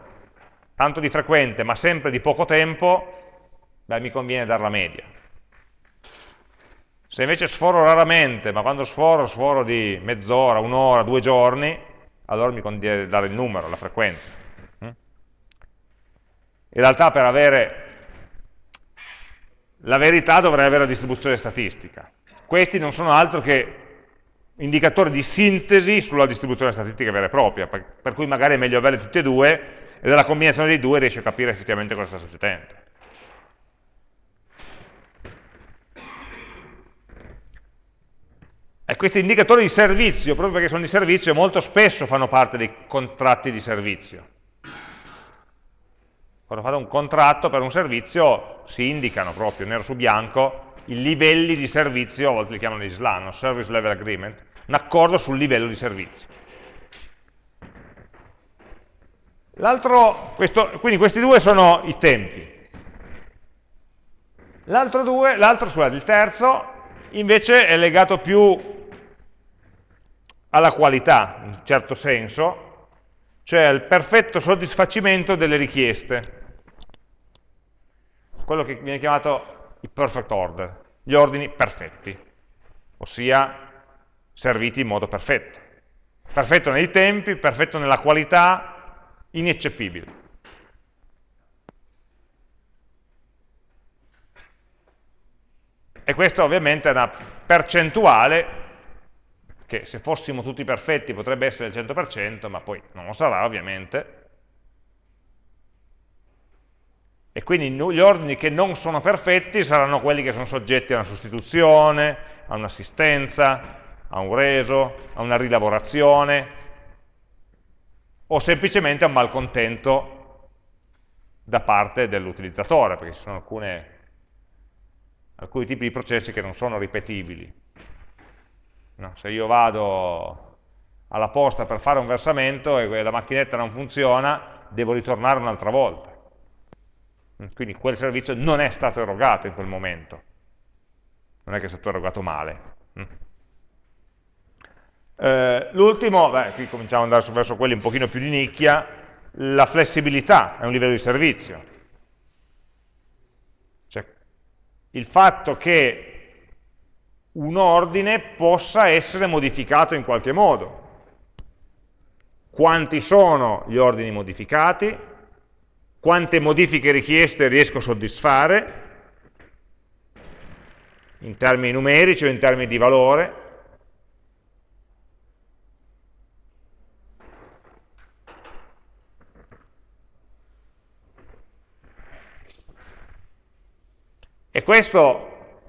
tanto di frequente, ma sempre di poco tempo, beh, mi conviene dare la media. Se invece sforo raramente, ma quando sforo, sforo di mezz'ora, un'ora, due giorni, allora mi conviene dare il numero, la frequenza. In realtà per avere la verità dovrà avere la distribuzione statistica. Questi non sono altro che indicatori di sintesi sulla distribuzione statistica vera e propria, per, per cui magari è meglio averle tutte e due e dalla combinazione dei due riesci a capire effettivamente cosa sta succedendo. E questi indicatori di servizio, proprio perché sono di servizio, molto spesso fanno parte dei contratti di servizio. Quando fate un contratto per un servizio si indicano proprio nero su bianco i livelli di servizio, a volte li chiamano di SLAN, Service Level Agreement, un accordo sul livello di servizio. questo, quindi questi due sono i tempi. L'altro due, l'altro, scusate, il terzo, invece è legato più alla qualità, in un certo senso, cioè al perfetto soddisfacimento delle richieste. Quello che viene chiamato il perfect order, gli ordini perfetti, ossia serviti in modo perfetto. Perfetto nei tempi, perfetto nella qualità, ineccepibile. E questa ovviamente è una percentuale che se fossimo tutti perfetti potrebbe essere il 100%, ma poi non lo sarà ovviamente. E quindi gli ordini che non sono perfetti saranno quelli che sono soggetti a una sostituzione, a un'assistenza, a un reso, a una rilavorazione, o semplicemente a un malcontento da parte dell'utilizzatore, perché ci sono alcune alcuni tipi di processi che non sono ripetibili. No, se io vado alla posta per fare un versamento e la macchinetta non funziona, devo ritornare un'altra volta. Quindi quel servizio non è stato erogato in quel momento. Non è che è stato erogato male. Eh, L'ultimo, qui cominciamo ad andare verso quelli un pochino più di nicchia, la flessibilità è un livello di servizio. il fatto che un ordine possa essere modificato in qualche modo. Quanti sono gli ordini modificati? Quante modifiche richieste riesco a soddisfare? In termini numerici o in termini di valore? E questo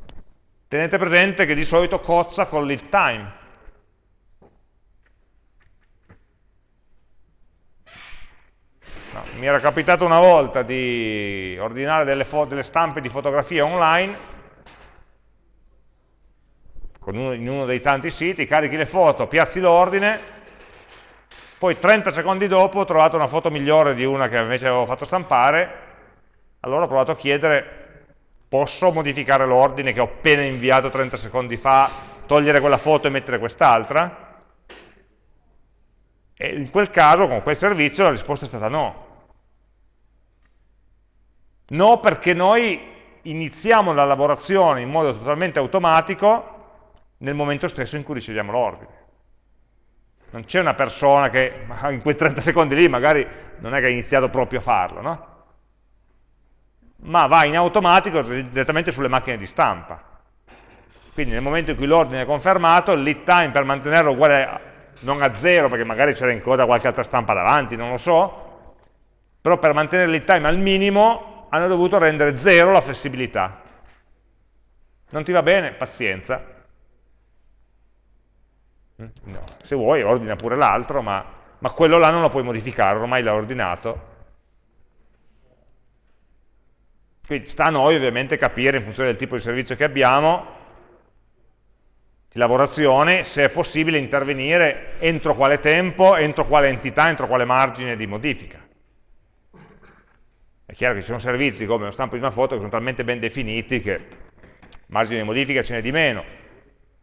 tenete presente che di solito cozza con l'it time. Mi era capitato una volta di ordinare delle, delle stampe di fotografie online uno, in uno dei tanti siti, carichi le foto, piazzi l'ordine, poi 30 secondi dopo ho trovato una foto migliore di una che invece avevo fatto stampare, allora ho provato a chiedere posso modificare l'ordine che ho appena inviato 30 secondi fa, togliere quella foto e mettere quest'altra? E in quel caso, con quel servizio, la risposta è stata no. No perché noi iniziamo la lavorazione in modo totalmente automatico nel momento stesso in cui riceviamo l'ordine. Non c'è una persona che in quei 30 secondi lì magari non è che ha iniziato proprio a farlo, no? ma va in automatico direttamente sulle macchine di stampa. Quindi nel momento in cui l'ordine è confermato, il lead time per mantenerlo uguale a, non a zero, perché magari c'era in coda qualche altra stampa davanti, non lo so, però per mantenere il lead time al minimo hanno dovuto rendere zero la flessibilità. Non ti va bene? Pazienza. No. Se vuoi ordina pure l'altro, ma, ma quello là non lo puoi modificare, ormai l'ha ordinato, Quindi sta a noi ovviamente capire in funzione del tipo di servizio che abbiamo, di lavorazione, se è possibile intervenire entro quale tempo, entro quale entità, entro quale margine di modifica. È chiaro che ci sono servizi come lo stampo di una foto che sono talmente ben definiti che margine di modifica ce n'è di meno.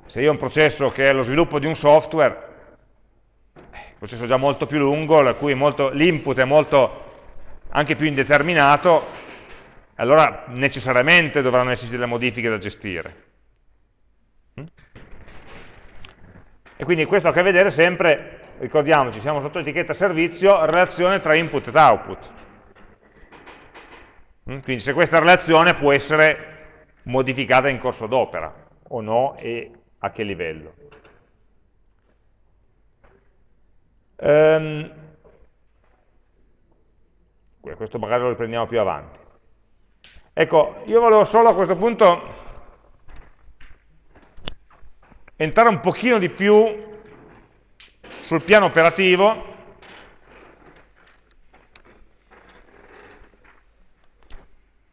Se io ho un processo che è lo sviluppo di un software, un processo già molto più lungo, l'input è molto anche più indeterminato, allora necessariamente dovranno esserci delle modifiche da gestire. Mm? E quindi questo ha a che vedere sempre, ricordiamoci, siamo sotto l'etichetta servizio, relazione tra input ed output. Mm? Quindi se questa relazione può essere modificata in corso d'opera, o no, e a che livello. Um, questo magari lo riprendiamo più avanti. Ecco, io volevo solo a questo punto entrare un pochino di più sul piano operativo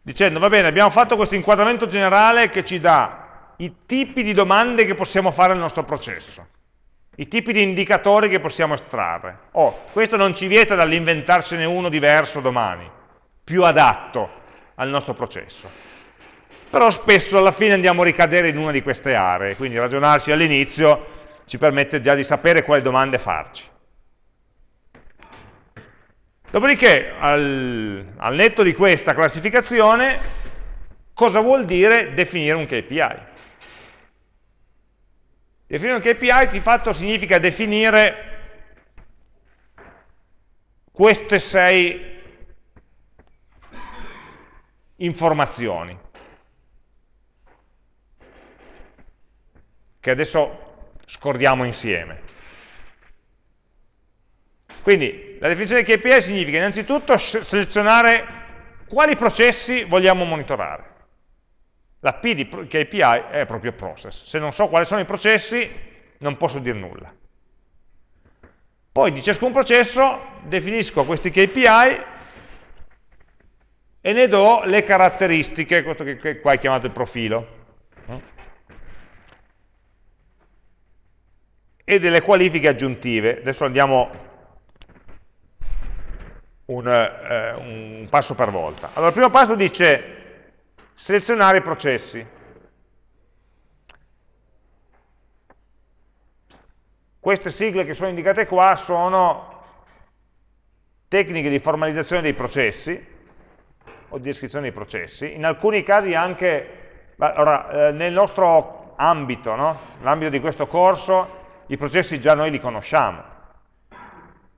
dicendo, va bene, abbiamo fatto questo inquadramento generale che ci dà i tipi di domande che possiamo fare al nostro processo. i tipi di indicatori che possiamo estrarre. Oh, questo non ci vieta dall'inventarsene uno diverso domani, più adatto al nostro processo. Però spesso alla fine andiamo a ricadere in una di queste aree, quindi ragionarci all'inizio ci permette già di sapere quali domande farci. Dopodiché, al, al netto di questa classificazione, cosa vuol dire definire un KPI? Definire un KPI di fatto significa definire queste sei informazioni che adesso scordiamo insieme. Quindi la definizione di KPI significa innanzitutto selezionare quali processi vogliamo monitorare. La P di KPI è proprio process. Se non so quali sono i processi, non posso dire nulla. Poi di ciascun processo definisco questi KPI e ne do le caratteristiche, questo che qua è chiamato il profilo. E delle qualifiche aggiuntive. Adesso andiamo un, eh, un passo per volta. Allora, il primo passo dice selezionare i processi. Queste sigle che sono indicate qua sono tecniche di formalizzazione dei processi o di descrizione dei processi, in alcuni casi anche, allora, eh, nel nostro ambito, no? l'ambito di questo corso, i processi già noi li conosciamo,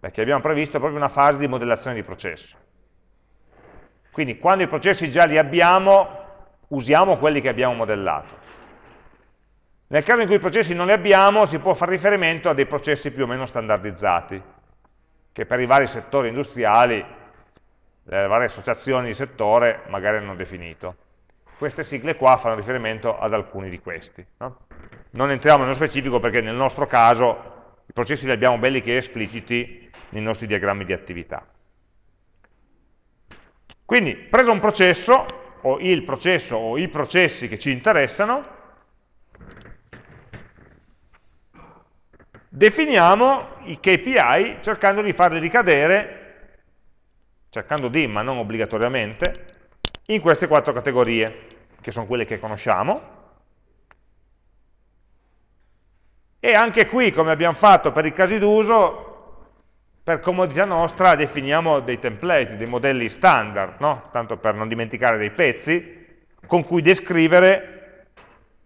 perché abbiamo previsto proprio una fase di modellazione di processo. Quindi quando i processi già li abbiamo, usiamo quelli che abbiamo modellato. Nel caso in cui i processi non li abbiamo, si può fare riferimento a dei processi più o meno standardizzati, che per i vari settori industriali, le varie associazioni di settore magari hanno definito. Queste sigle qua fanno riferimento ad alcuni di questi. No? Non entriamo nello specifico perché nel nostro caso processi li abbiamo belli che espliciti nei nostri diagrammi di attività. Quindi, preso un processo, o il processo o i processi che ci interessano, definiamo i KPI cercando di farli ricadere, cercando di, ma non obbligatoriamente, in queste quattro categorie, che sono quelle che conosciamo, e anche qui, come abbiamo fatto per i casi d'uso, per comodità nostra definiamo dei template, dei modelli standard, no? tanto per non dimenticare dei pezzi, con cui descrivere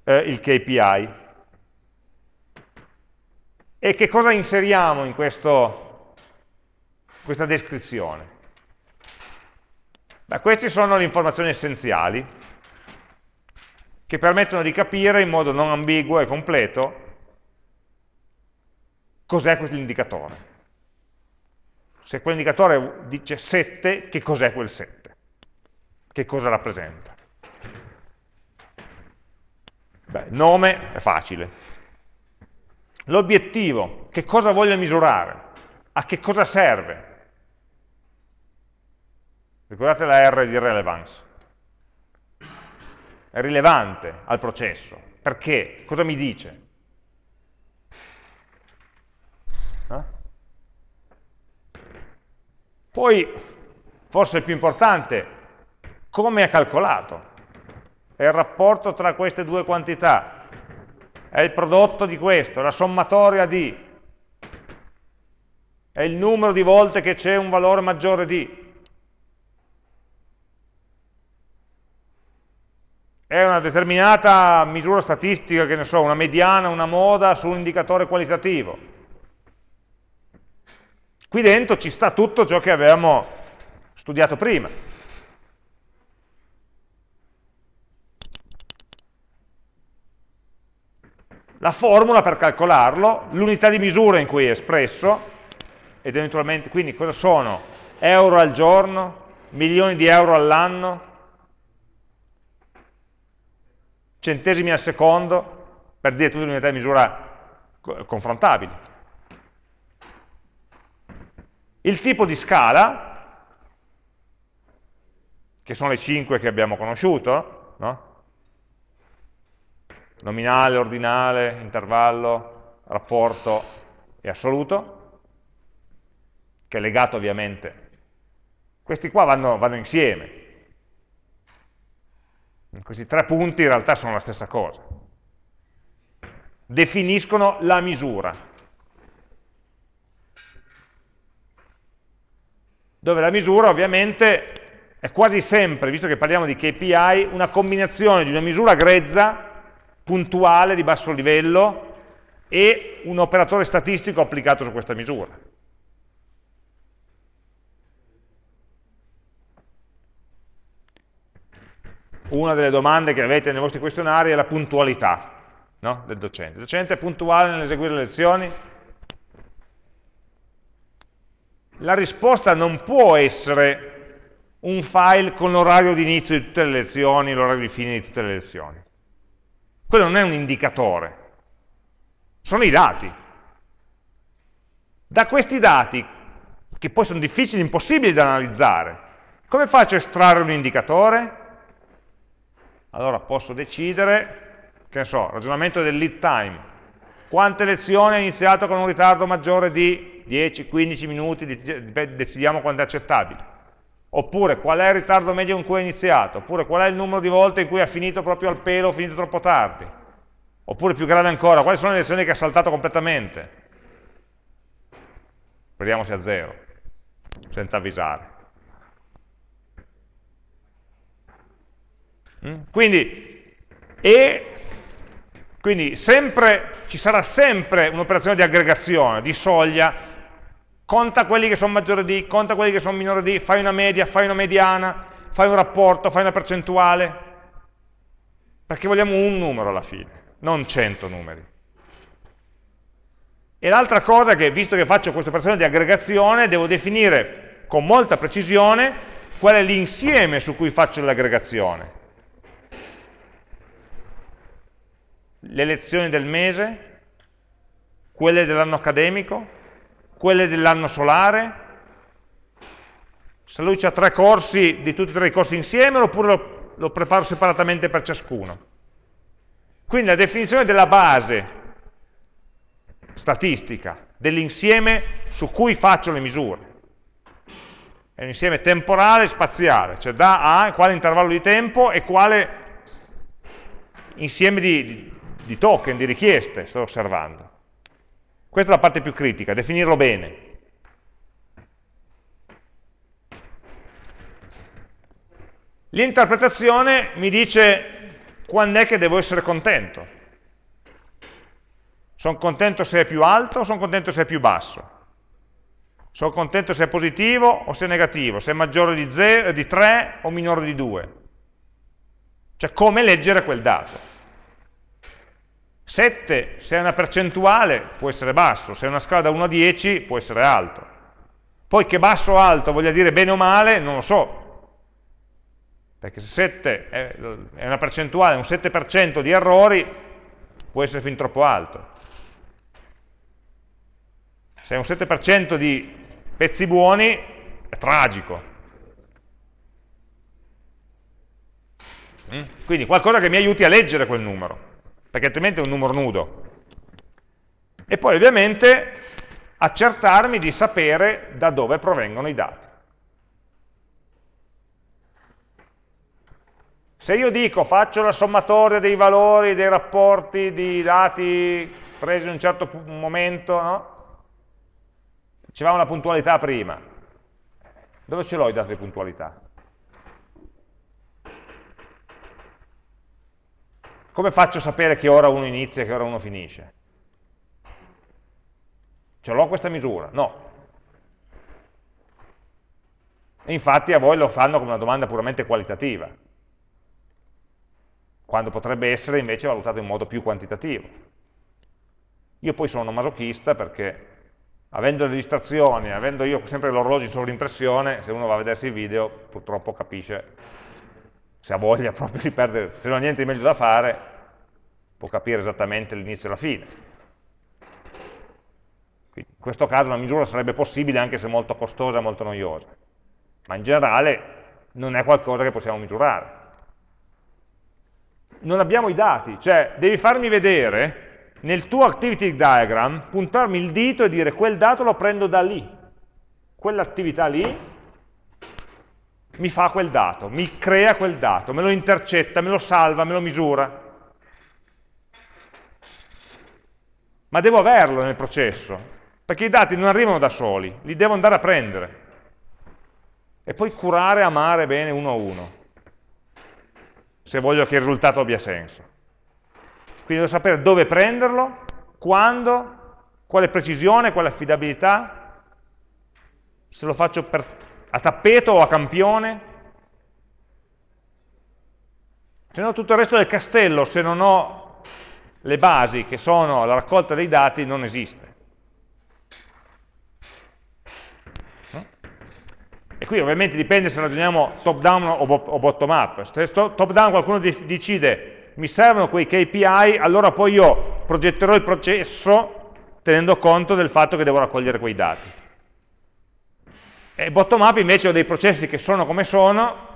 eh, il KPI. E che cosa inseriamo in questo, questa descrizione? Beh, queste sono le informazioni essenziali che permettono di capire in modo non ambiguo e completo cos'è questo indicatore se quell'indicatore dice 7, che cos'è quel 7? Che cosa rappresenta? Beh, nome è facile. L'obiettivo, che cosa voglio misurare? A che cosa serve? Ricordate la R di relevance. È rilevante al processo. Perché? Cosa mi dice? Poi, forse il più importante, come è calcolato? È il rapporto tra queste due quantità, è il prodotto di questo, la sommatoria di, è il numero di volte che c'è un valore maggiore di. È una determinata misura statistica, che ne so, una mediana, una moda su un indicatore qualitativo Qui dentro ci sta tutto ciò che avevamo studiato prima. La formula per calcolarlo, l'unità di misura in cui è espresso, ed eventualmente, quindi cosa sono? Euro al giorno, milioni di euro all'anno, centesimi al secondo, per dire tutte le unità di misura confrontabili. Il tipo di scala, che sono le 5 che abbiamo conosciuto, no? nominale, ordinale, intervallo, rapporto, e assoluto, che è legato ovviamente. Questi qua vanno, vanno insieme. Questi tre punti in realtà sono la stessa cosa. Definiscono la misura. Dove la misura ovviamente è quasi sempre, visto che parliamo di KPI, una combinazione di una misura grezza, puntuale, di basso livello, e un operatore statistico applicato su questa misura. Una delle domande che avete nei vostri questionari è la puntualità no? del docente. Il docente è puntuale nell'eseguire le lezioni? La risposta non può essere un file con l'orario di inizio di tutte le lezioni, l'orario di fine di tutte le lezioni. Quello non è un indicatore, sono i dati. Da questi dati, che poi sono difficili, impossibili da analizzare, come faccio a estrarre un indicatore? Allora posso decidere, che ne so, ragionamento del lead time. Quante lezioni ha iniziato con un ritardo maggiore di 10-15 minuti, decidiamo quanto è accettabile oppure qual è il ritardo medio in cui ha iniziato, oppure qual è il numero di volte in cui ha finito proprio al pelo o finito troppo tardi, oppure più grave ancora, quali sono le lezioni che ha saltato completamente. Vediamo se è a zero, senza avvisare. Mm? Quindi, e, quindi sempre, ci sarà sempre un'operazione di aggregazione, di soglia, conta quelli che sono maggiori di, conta quelli che sono minori di, fai una media, fai una mediana, fai un rapporto, fai una percentuale, perché vogliamo un numero alla fine, non 100 numeri. E l'altra cosa è che, visto che faccio questa operazione di aggregazione, devo definire con molta precisione qual è l'insieme su cui faccio l'aggregazione. Le lezioni del mese, quelle dell'anno accademico, quelle dell'anno solare, se lui ha tre corsi di tutti e tre i corsi insieme oppure lo, lo preparo separatamente per ciascuno. Quindi la definizione della base statistica, dell'insieme su cui faccio le misure. È un insieme temporale e spaziale, cioè da a quale intervallo di tempo e quale insieme di, di token, di richieste sto osservando. Questa è la parte più critica, definirlo bene. L'interpretazione mi dice quando è che devo essere contento. Sono contento se è più alto o sono contento se è più basso? Sono contento se è positivo o se è negativo? Se è maggiore di, 0, di 3 o minore di 2? Cioè come leggere quel dato. 7, se è una percentuale, può essere basso, se è una scala da 1 a 10, può essere alto. Poi che basso o alto voglia dire bene o male, non lo so. Perché se 7 è una percentuale, un 7% di errori, può essere fin troppo alto. Se è un 7% di pezzi buoni, è tragico. Mm? Quindi qualcosa che mi aiuti a leggere quel numero perché altrimenti è un numero nudo. E poi ovviamente accertarmi di sapere da dove provengono i dati. Se io dico faccio la sommatoria dei valori, dei rapporti di dati presi in un certo momento, no? Dicevamo la puntualità prima. Dove ce l'ho i dati di puntualità? Come faccio a sapere che ora uno inizia e che ora uno finisce? Ce l'ho questa misura? No. E infatti a voi lo fanno come una domanda puramente qualitativa, quando potrebbe essere invece valutato in modo più quantitativo. Io poi sono masochista perché avendo le registrazioni, avendo io sempre l'orologio in sovrimpressione, se uno va a vedersi il video purtroppo capisce se ha voglia proprio di perdere, se non ha niente di meglio da fare, può capire esattamente l'inizio e la fine. Quindi, in questo caso una misura sarebbe possibile anche se molto costosa e molto noiosa, ma in generale non è qualcosa che possiamo misurare. Non abbiamo i dati, cioè devi farmi vedere nel tuo activity diagram puntarmi il dito e dire quel dato lo prendo da lì, quell'attività lì mi fa quel dato, mi crea quel dato, me lo intercetta, me lo salva, me lo misura. Ma devo averlo nel processo, perché i dati non arrivano da soli, li devo andare a prendere. E poi curare, amare bene uno a uno, se voglio che il risultato abbia senso. Quindi devo sapere dove prenderlo, quando, quale precisione, quale affidabilità, se lo faccio per a tappeto o a campione? Se no tutto il resto del castello, se non ho le basi che sono la raccolta dei dati, non esiste. E qui ovviamente dipende se ragioniamo top down o bottom up. Se top down qualcuno decide mi servono quei KPI, allora poi io progetterò il processo tenendo conto del fatto che devo raccogliere quei dati. E bottom up invece ho dei processi che sono come sono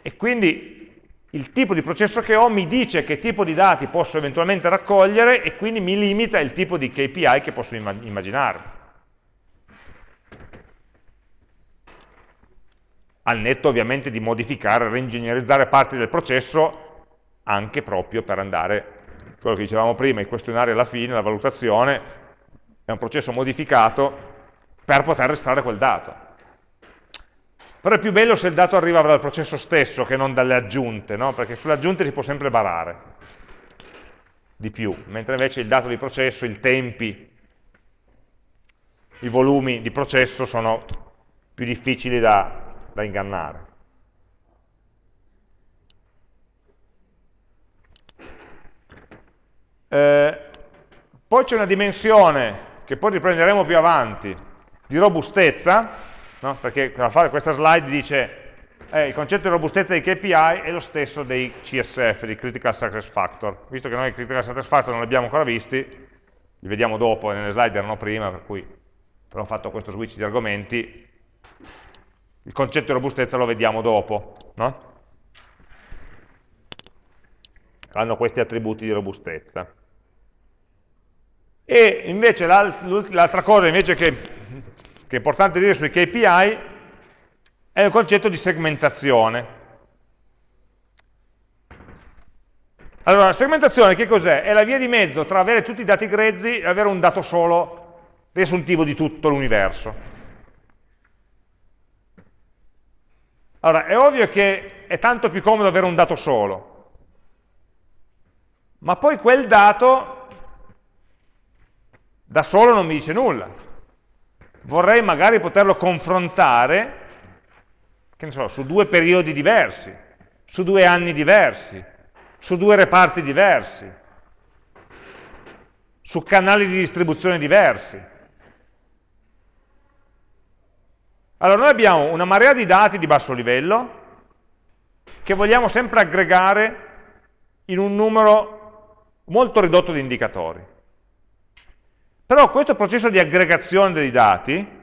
e quindi il tipo di processo che ho mi dice che tipo di dati posso eventualmente raccogliere e quindi mi limita il tipo di KPI che posso immaginare. Al netto ovviamente di modificare, reingegnerizzare parti del processo anche proprio per andare, quello che dicevamo prima, i questionari alla fine, la valutazione, è un processo modificato per poter estrarre quel dato. Però è più bello se il dato arriva dal processo stesso che non dalle aggiunte, no? perché sulle aggiunte si può sempre barare di più, mentre invece il dato di processo, i tempi, i volumi di processo sono più difficili da, da ingannare. Eh, poi c'è una dimensione che poi riprenderemo più avanti, di robustezza, no? perché questa slide dice eh, il concetto di robustezza dei KPI è lo stesso dei CSF, dei Critical Success Factor. Visto che noi i Critical Success Factor non li abbiamo ancora visti, li vediamo dopo, nelle slide erano prima, per cui abbiamo fatto questo switch di argomenti, il concetto di robustezza lo vediamo dopo, no? hanno questi attributi di robustezza. E invece l'altra cosa invece che che è importante dire sui KPI, è il concetto di segmentazione. Allora, la segmentazione che cos'è? È la via di mezzo tra avere tutti i dati grezzi e avere un dato solo riassuntivo di tutto l'universo. Allora, è ovvio che è tanto più comodo avere un dato solo, ma poi quel dato da solo non mi dice nulla vorrei magari poterlo confrontare so, su due periodi diversi, su due anni diversi, su due reparti diversi, su canali di distribuzione diversi. Allora noi abbiamo una marea di dati di basso livello che vogliamo sempre aggregare in un numero molto ridotto di indicatori. Però questo processo di aggregazione dei dati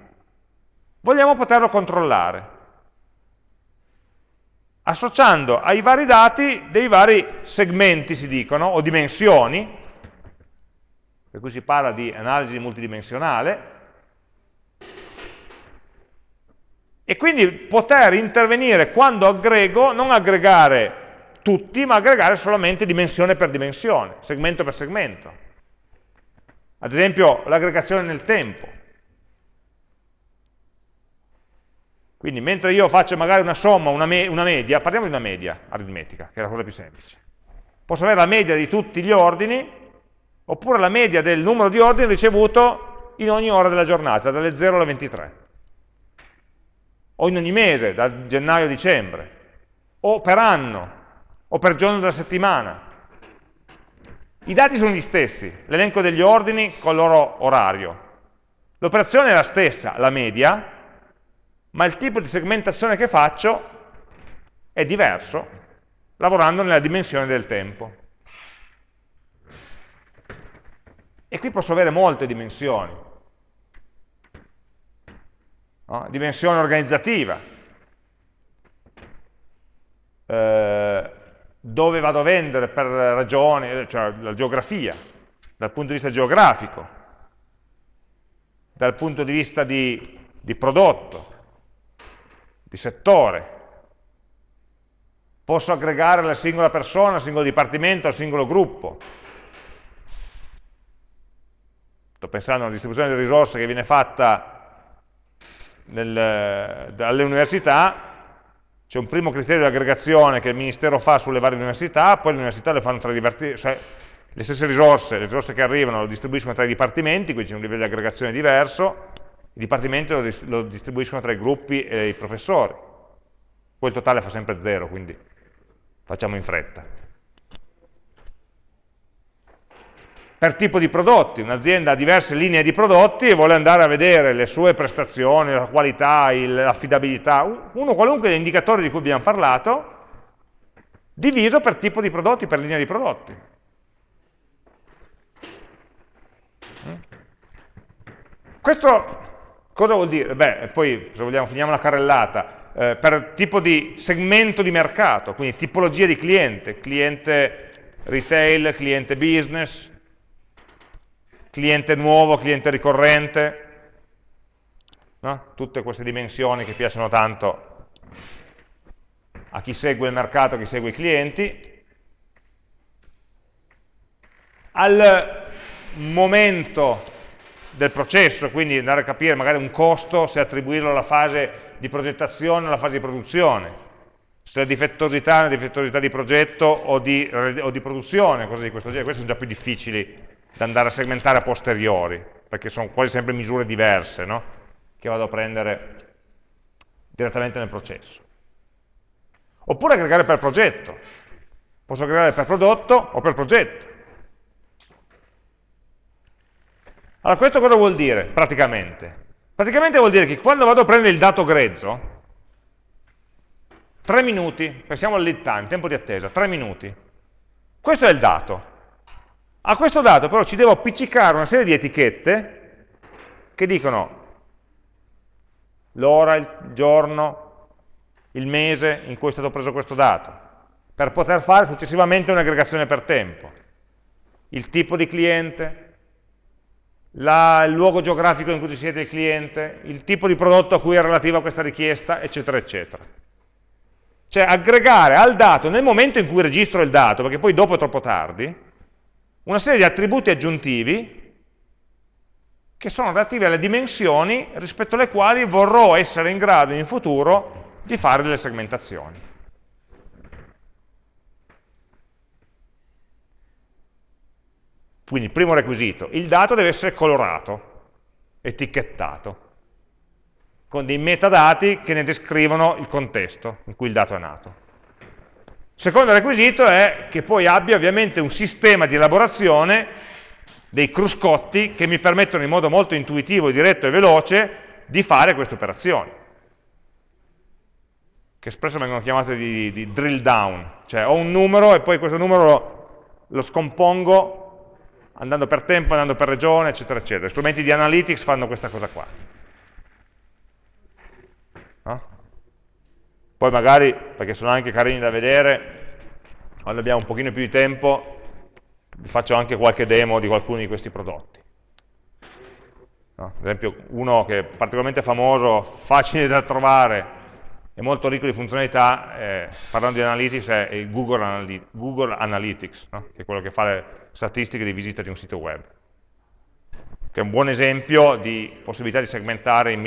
vogliamo poterlo controllare, associando ai vari dati dei vari segmenti, si dicono, o dimensioni, per cui si parla di analisi multidimensionale, e quindi poter intervenire quando aggrego, non aggregare tutti, ma aggregare solamente dimensione per dimensione, segmento per segmento. Ad esempio l'aggregazione nel tempo. Quindi mentre io faccio magari una somma, una, me una media, parliamo di una media aritmetica, che è la cosa più semplice. Posso avere la media di tutti gli ordini, oppure la media del numero di ordini ricevuto in ogni ora della giornata, dalle 0 alle 23. O in ogni mese, da gennaio a dicembre. O per anno, o per giorno della settimana. I dati sono gli stessi, l'elenco degli ordini con il loro orario. L'operazione è la stessa, la media, ma il tipo di segmentazione che faccio è diverso, lavorando nella dimensione del tempo. E qui posso avere molte dimensioni. No? Dimensione organizzativa. Eh, dove vado a vendere per ragioni, cioè la geografia, dal punto di vista geografico, dal punto di vista di, di prodotto, di settore. Posso aggregare la singola persona, il singolo dipartimento, il singolo gruppo. Sto pensando alla distribuzione delle risorse che viene fatta nel, dalle università, c'è un primo criterio di aggregazione che il Ministero fa sulle varie università, poi le università le fanno tra cioè le stesse risorse, le risorse che arrivano lo distribuiscono tra i dipartimenti, quindi c'è un livello di aggregazione diverso, i dipartimenti lo, lo distribuiscono tra i gruppi e i professori. Poi il totale fa sempre zero, quindi facciamo in fretta. Per tipo di prodotti, un'azienda ha diverse linee di prodotti e vuole andare a vedere le sue prestazioni, la qualità, l'affidabilità, uno qualunque degli indicatori di cui abbiamo parlato, diviso per tipo di prodotti, per linea di prodotti. Questo Cosa vuol dire? Beh, poi se vogliamo finiamo la carrellata, eh, per tipo di segmento di mercato, quindi tipologia di cliente, cliente retail, cliente business, cliente nuovo, cliente ricorrente, no? tutte queste dimensioni che piacciono tanto a chi segue il mercato, a chi segue i clienti. Al momento del processo, quindi andare a capire magari un costo, se attribuirlo alla fase di progettazione o alla fase di produzione, se la difettosità è una difettosità di progetto o di, o di produzione, cose di questo genere, queste sono già più difficili da andare a segmentare a posteriori, perché sono quasi sempre misure diverse, no? che vado a prendere direttamente nel processo. Oppure aggregare per progetto, posso aggregare per prodotto o per progetto. Allora, questo cosa vuol dire praticamente? Praticamente vuol dire che quando vado a prendere il dato grezzo, 3 minuti, pensiamo al lead time, tempo di attesa, 3 minuti. Questo è il dato. A questo dato però ci devo appiccicare una serie di etichette che dicono l'ora, il giorno, il mese in cui è stato preso questo dato, per poter fare successivamente un'aggregazione per tempo. Il tipo di cliente, la, il luogo geografico in cui ci siede il cliente, il tipo di prodotto a cui è relativa questa richiesta, eccetera, eccetera. Cioè aggregare al dato, nel momento in cui registro il dato, perché poi dopo è troppo tardi, una serie di attributi aggiuntivi che sono relativi alle dimensioni rispetto alle quali vorrò essere in grado in futuro di fare delle segmentazioni. Quindi primo requisito, il dato deve essere colorato, etichettato, con dei metadati che ne descrivono il contesto in cui il dato è nato. Secondo requisito è che poi abbia ovviamente un sistema di elaborazione dei cruscotti che mi permettono in modo molto intuitivo, diretto e veloce di fare queste operazioni che spesso vengono chiamate di, di, drill down, cioè ho un numero e poi questo numero lo, lo scompongo andando per tempo, andando per regione, eccetera, eccetera. Gli strumenti di analytics fanno questa cosa qua. No? Poi magari, perché sono anche carini da vedere, quando abbiamo un pochino più di tempo, vi faccio anche qualche demo di qualcuno di questi prodotti. No? Ad esempio, uno che è particolarmente famoso, facile da trovare, e molto ricco di funzionalità, eh, parlando di analytics, è il Google, Analy Google Analytics, no? che è quello che fa le statistiche di visita di un sito web, che è un buon esempio di possibilità di segmentare in,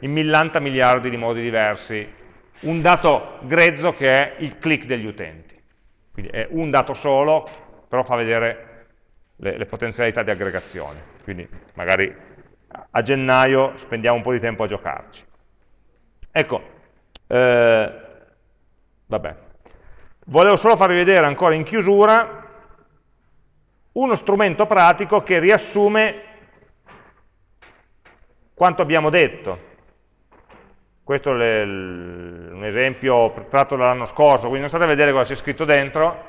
in millanta miliardi di modi diversi un dato grezzo che è il click degli utenti. Quindi è un dato solo, però fa vedere le, le potenzialità di aggregazione. Quindi magari a gennaio spendiamo un po' di tempo a giocarci. Ecco, eh, vabbè. Volevo solo farvi vedere ancora in chiusura uno strumento pratico che riassume quanto abbiamo detto. Questo è un esempio tratto dall'anno scorso, quindi non state a vedere cosa c'è scritto dentro,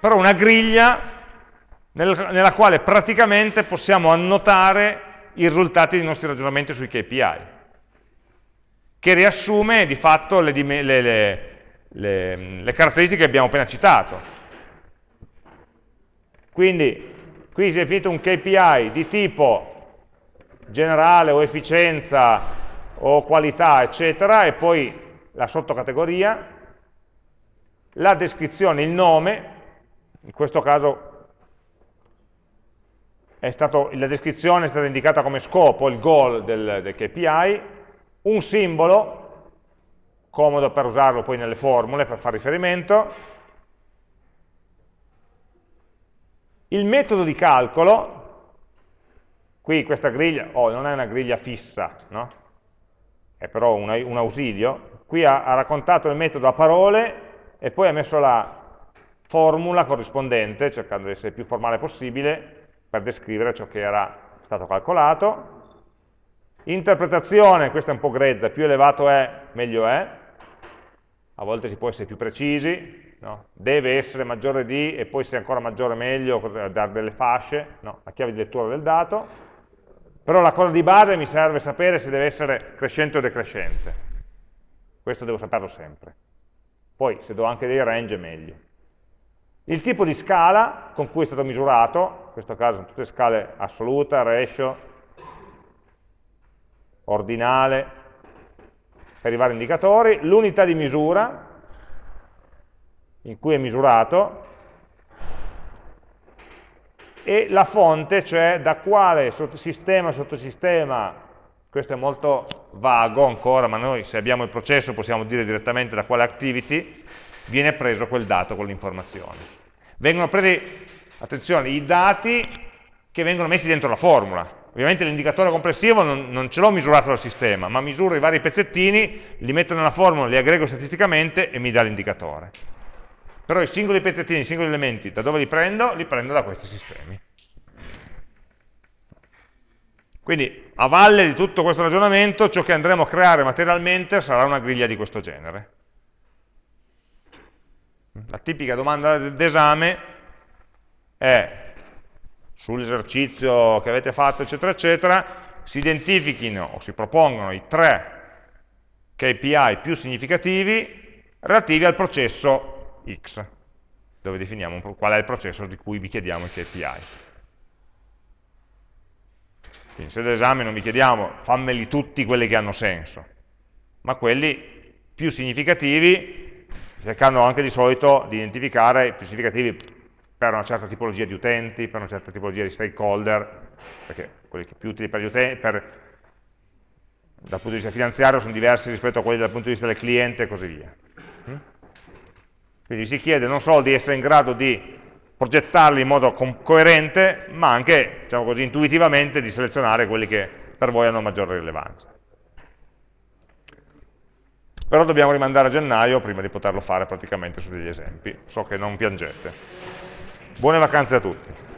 però una griglia nella quale praticamente possiamo annotare i risultati dei nostri ragionamenti sui KPI che riassume di fatto le, le, le, le caratteristiche che abbiamo appena citato. Quindi qui si è definito un KPI di tipo generale o efficienza o qualità, eccetera, e poi la sottocategoria, la descrizione, il nome, in questo caso stato, la descrizione è stata indicata come scopo, il goal del, del KPI, un simbolo, comodo per usarlo poi nelle formule, per fare riferimento, il metodo di calcolo, qui questa griglia, oh, non è una griglia fissa, no? È però un, un ausilio, qui ha, ha raccontato il metodo a parole e poi ha messo la formula corrispondente, cercando di essere più formale possibile, per descrivere ciò che era stato calcolato. Interpretazione, questa è un po' grezza, più elevato è, meglio è, a volte si può essere più precisi, no? deve essere maggiore di, e poi se è ancora maggiore meglio, dare delle fasce, no? la chiave di lettura del dato, però la cosa di base mi serve sapere se deve essere crescente o decrescente, questo devo saperlo sempre, poi se do anche dei range meglio. Il tipo di scala con cui è stato misurato, in questo caso sono tutte scale assoluta, ratio, ordinale, per i vari indicatori, l'unità di misura in cui è misurato e la fonte, cioè da quale sistema, sottosistema, questo è molto vago ancora, ma noi se abbiamo il processo possiamo dire direttamente da quale activity viene preso quel dato con l'informazione. Vengono presi, attenzione, i dati che vengono messi dentro la formula. Ovviamente l'indicatore complessivo non, non ce l'ho misurato dal sistema, ma misuro i vari pezzettini, li metto nella formula, li aggrego statisticamente e mi dà l'indicatore. Però i singoli pezzettini, i singoli elementi, da dove li prendo? Li prendo da questi sistemi. Quindi, a valle di tutto questo ragionamento, ciò che andremo a creare materialmente sarà una griglia di questo genere. La tipica domanda d'esame è sull'esercizio che avete fatto, eccetera, eccetera, si identifichino o si propongono i tre KPI più significativi relativi al processo X, dove definiamo qual è il processo di cui vi chiediamo i KPI. Quindi in d'esame non vi chiediamo fammeli tutti quelli che hanno senso, ma quelli più significativi cercando anche di solito di identificare i più significativi per una certa tipologia di utenti, per una certa tipologia di stakeholder, perché quelli più utili per gli utenti, per, dal punto di vista finanziario sono diversi rispetto a quelli dal punto di vista del cliente e così via. Quindi si chiede non solo di essere in grado di progettarli in modo co coerente, ma anche, diciamo così, intuitivamente di selezionare quelli che per voi hanno maggiore rilevanza però dobbiamo rimandare a gennaio prima di poterlo fare praticamente su degli esempi, so che non piangete. Buone vacanze a tutti.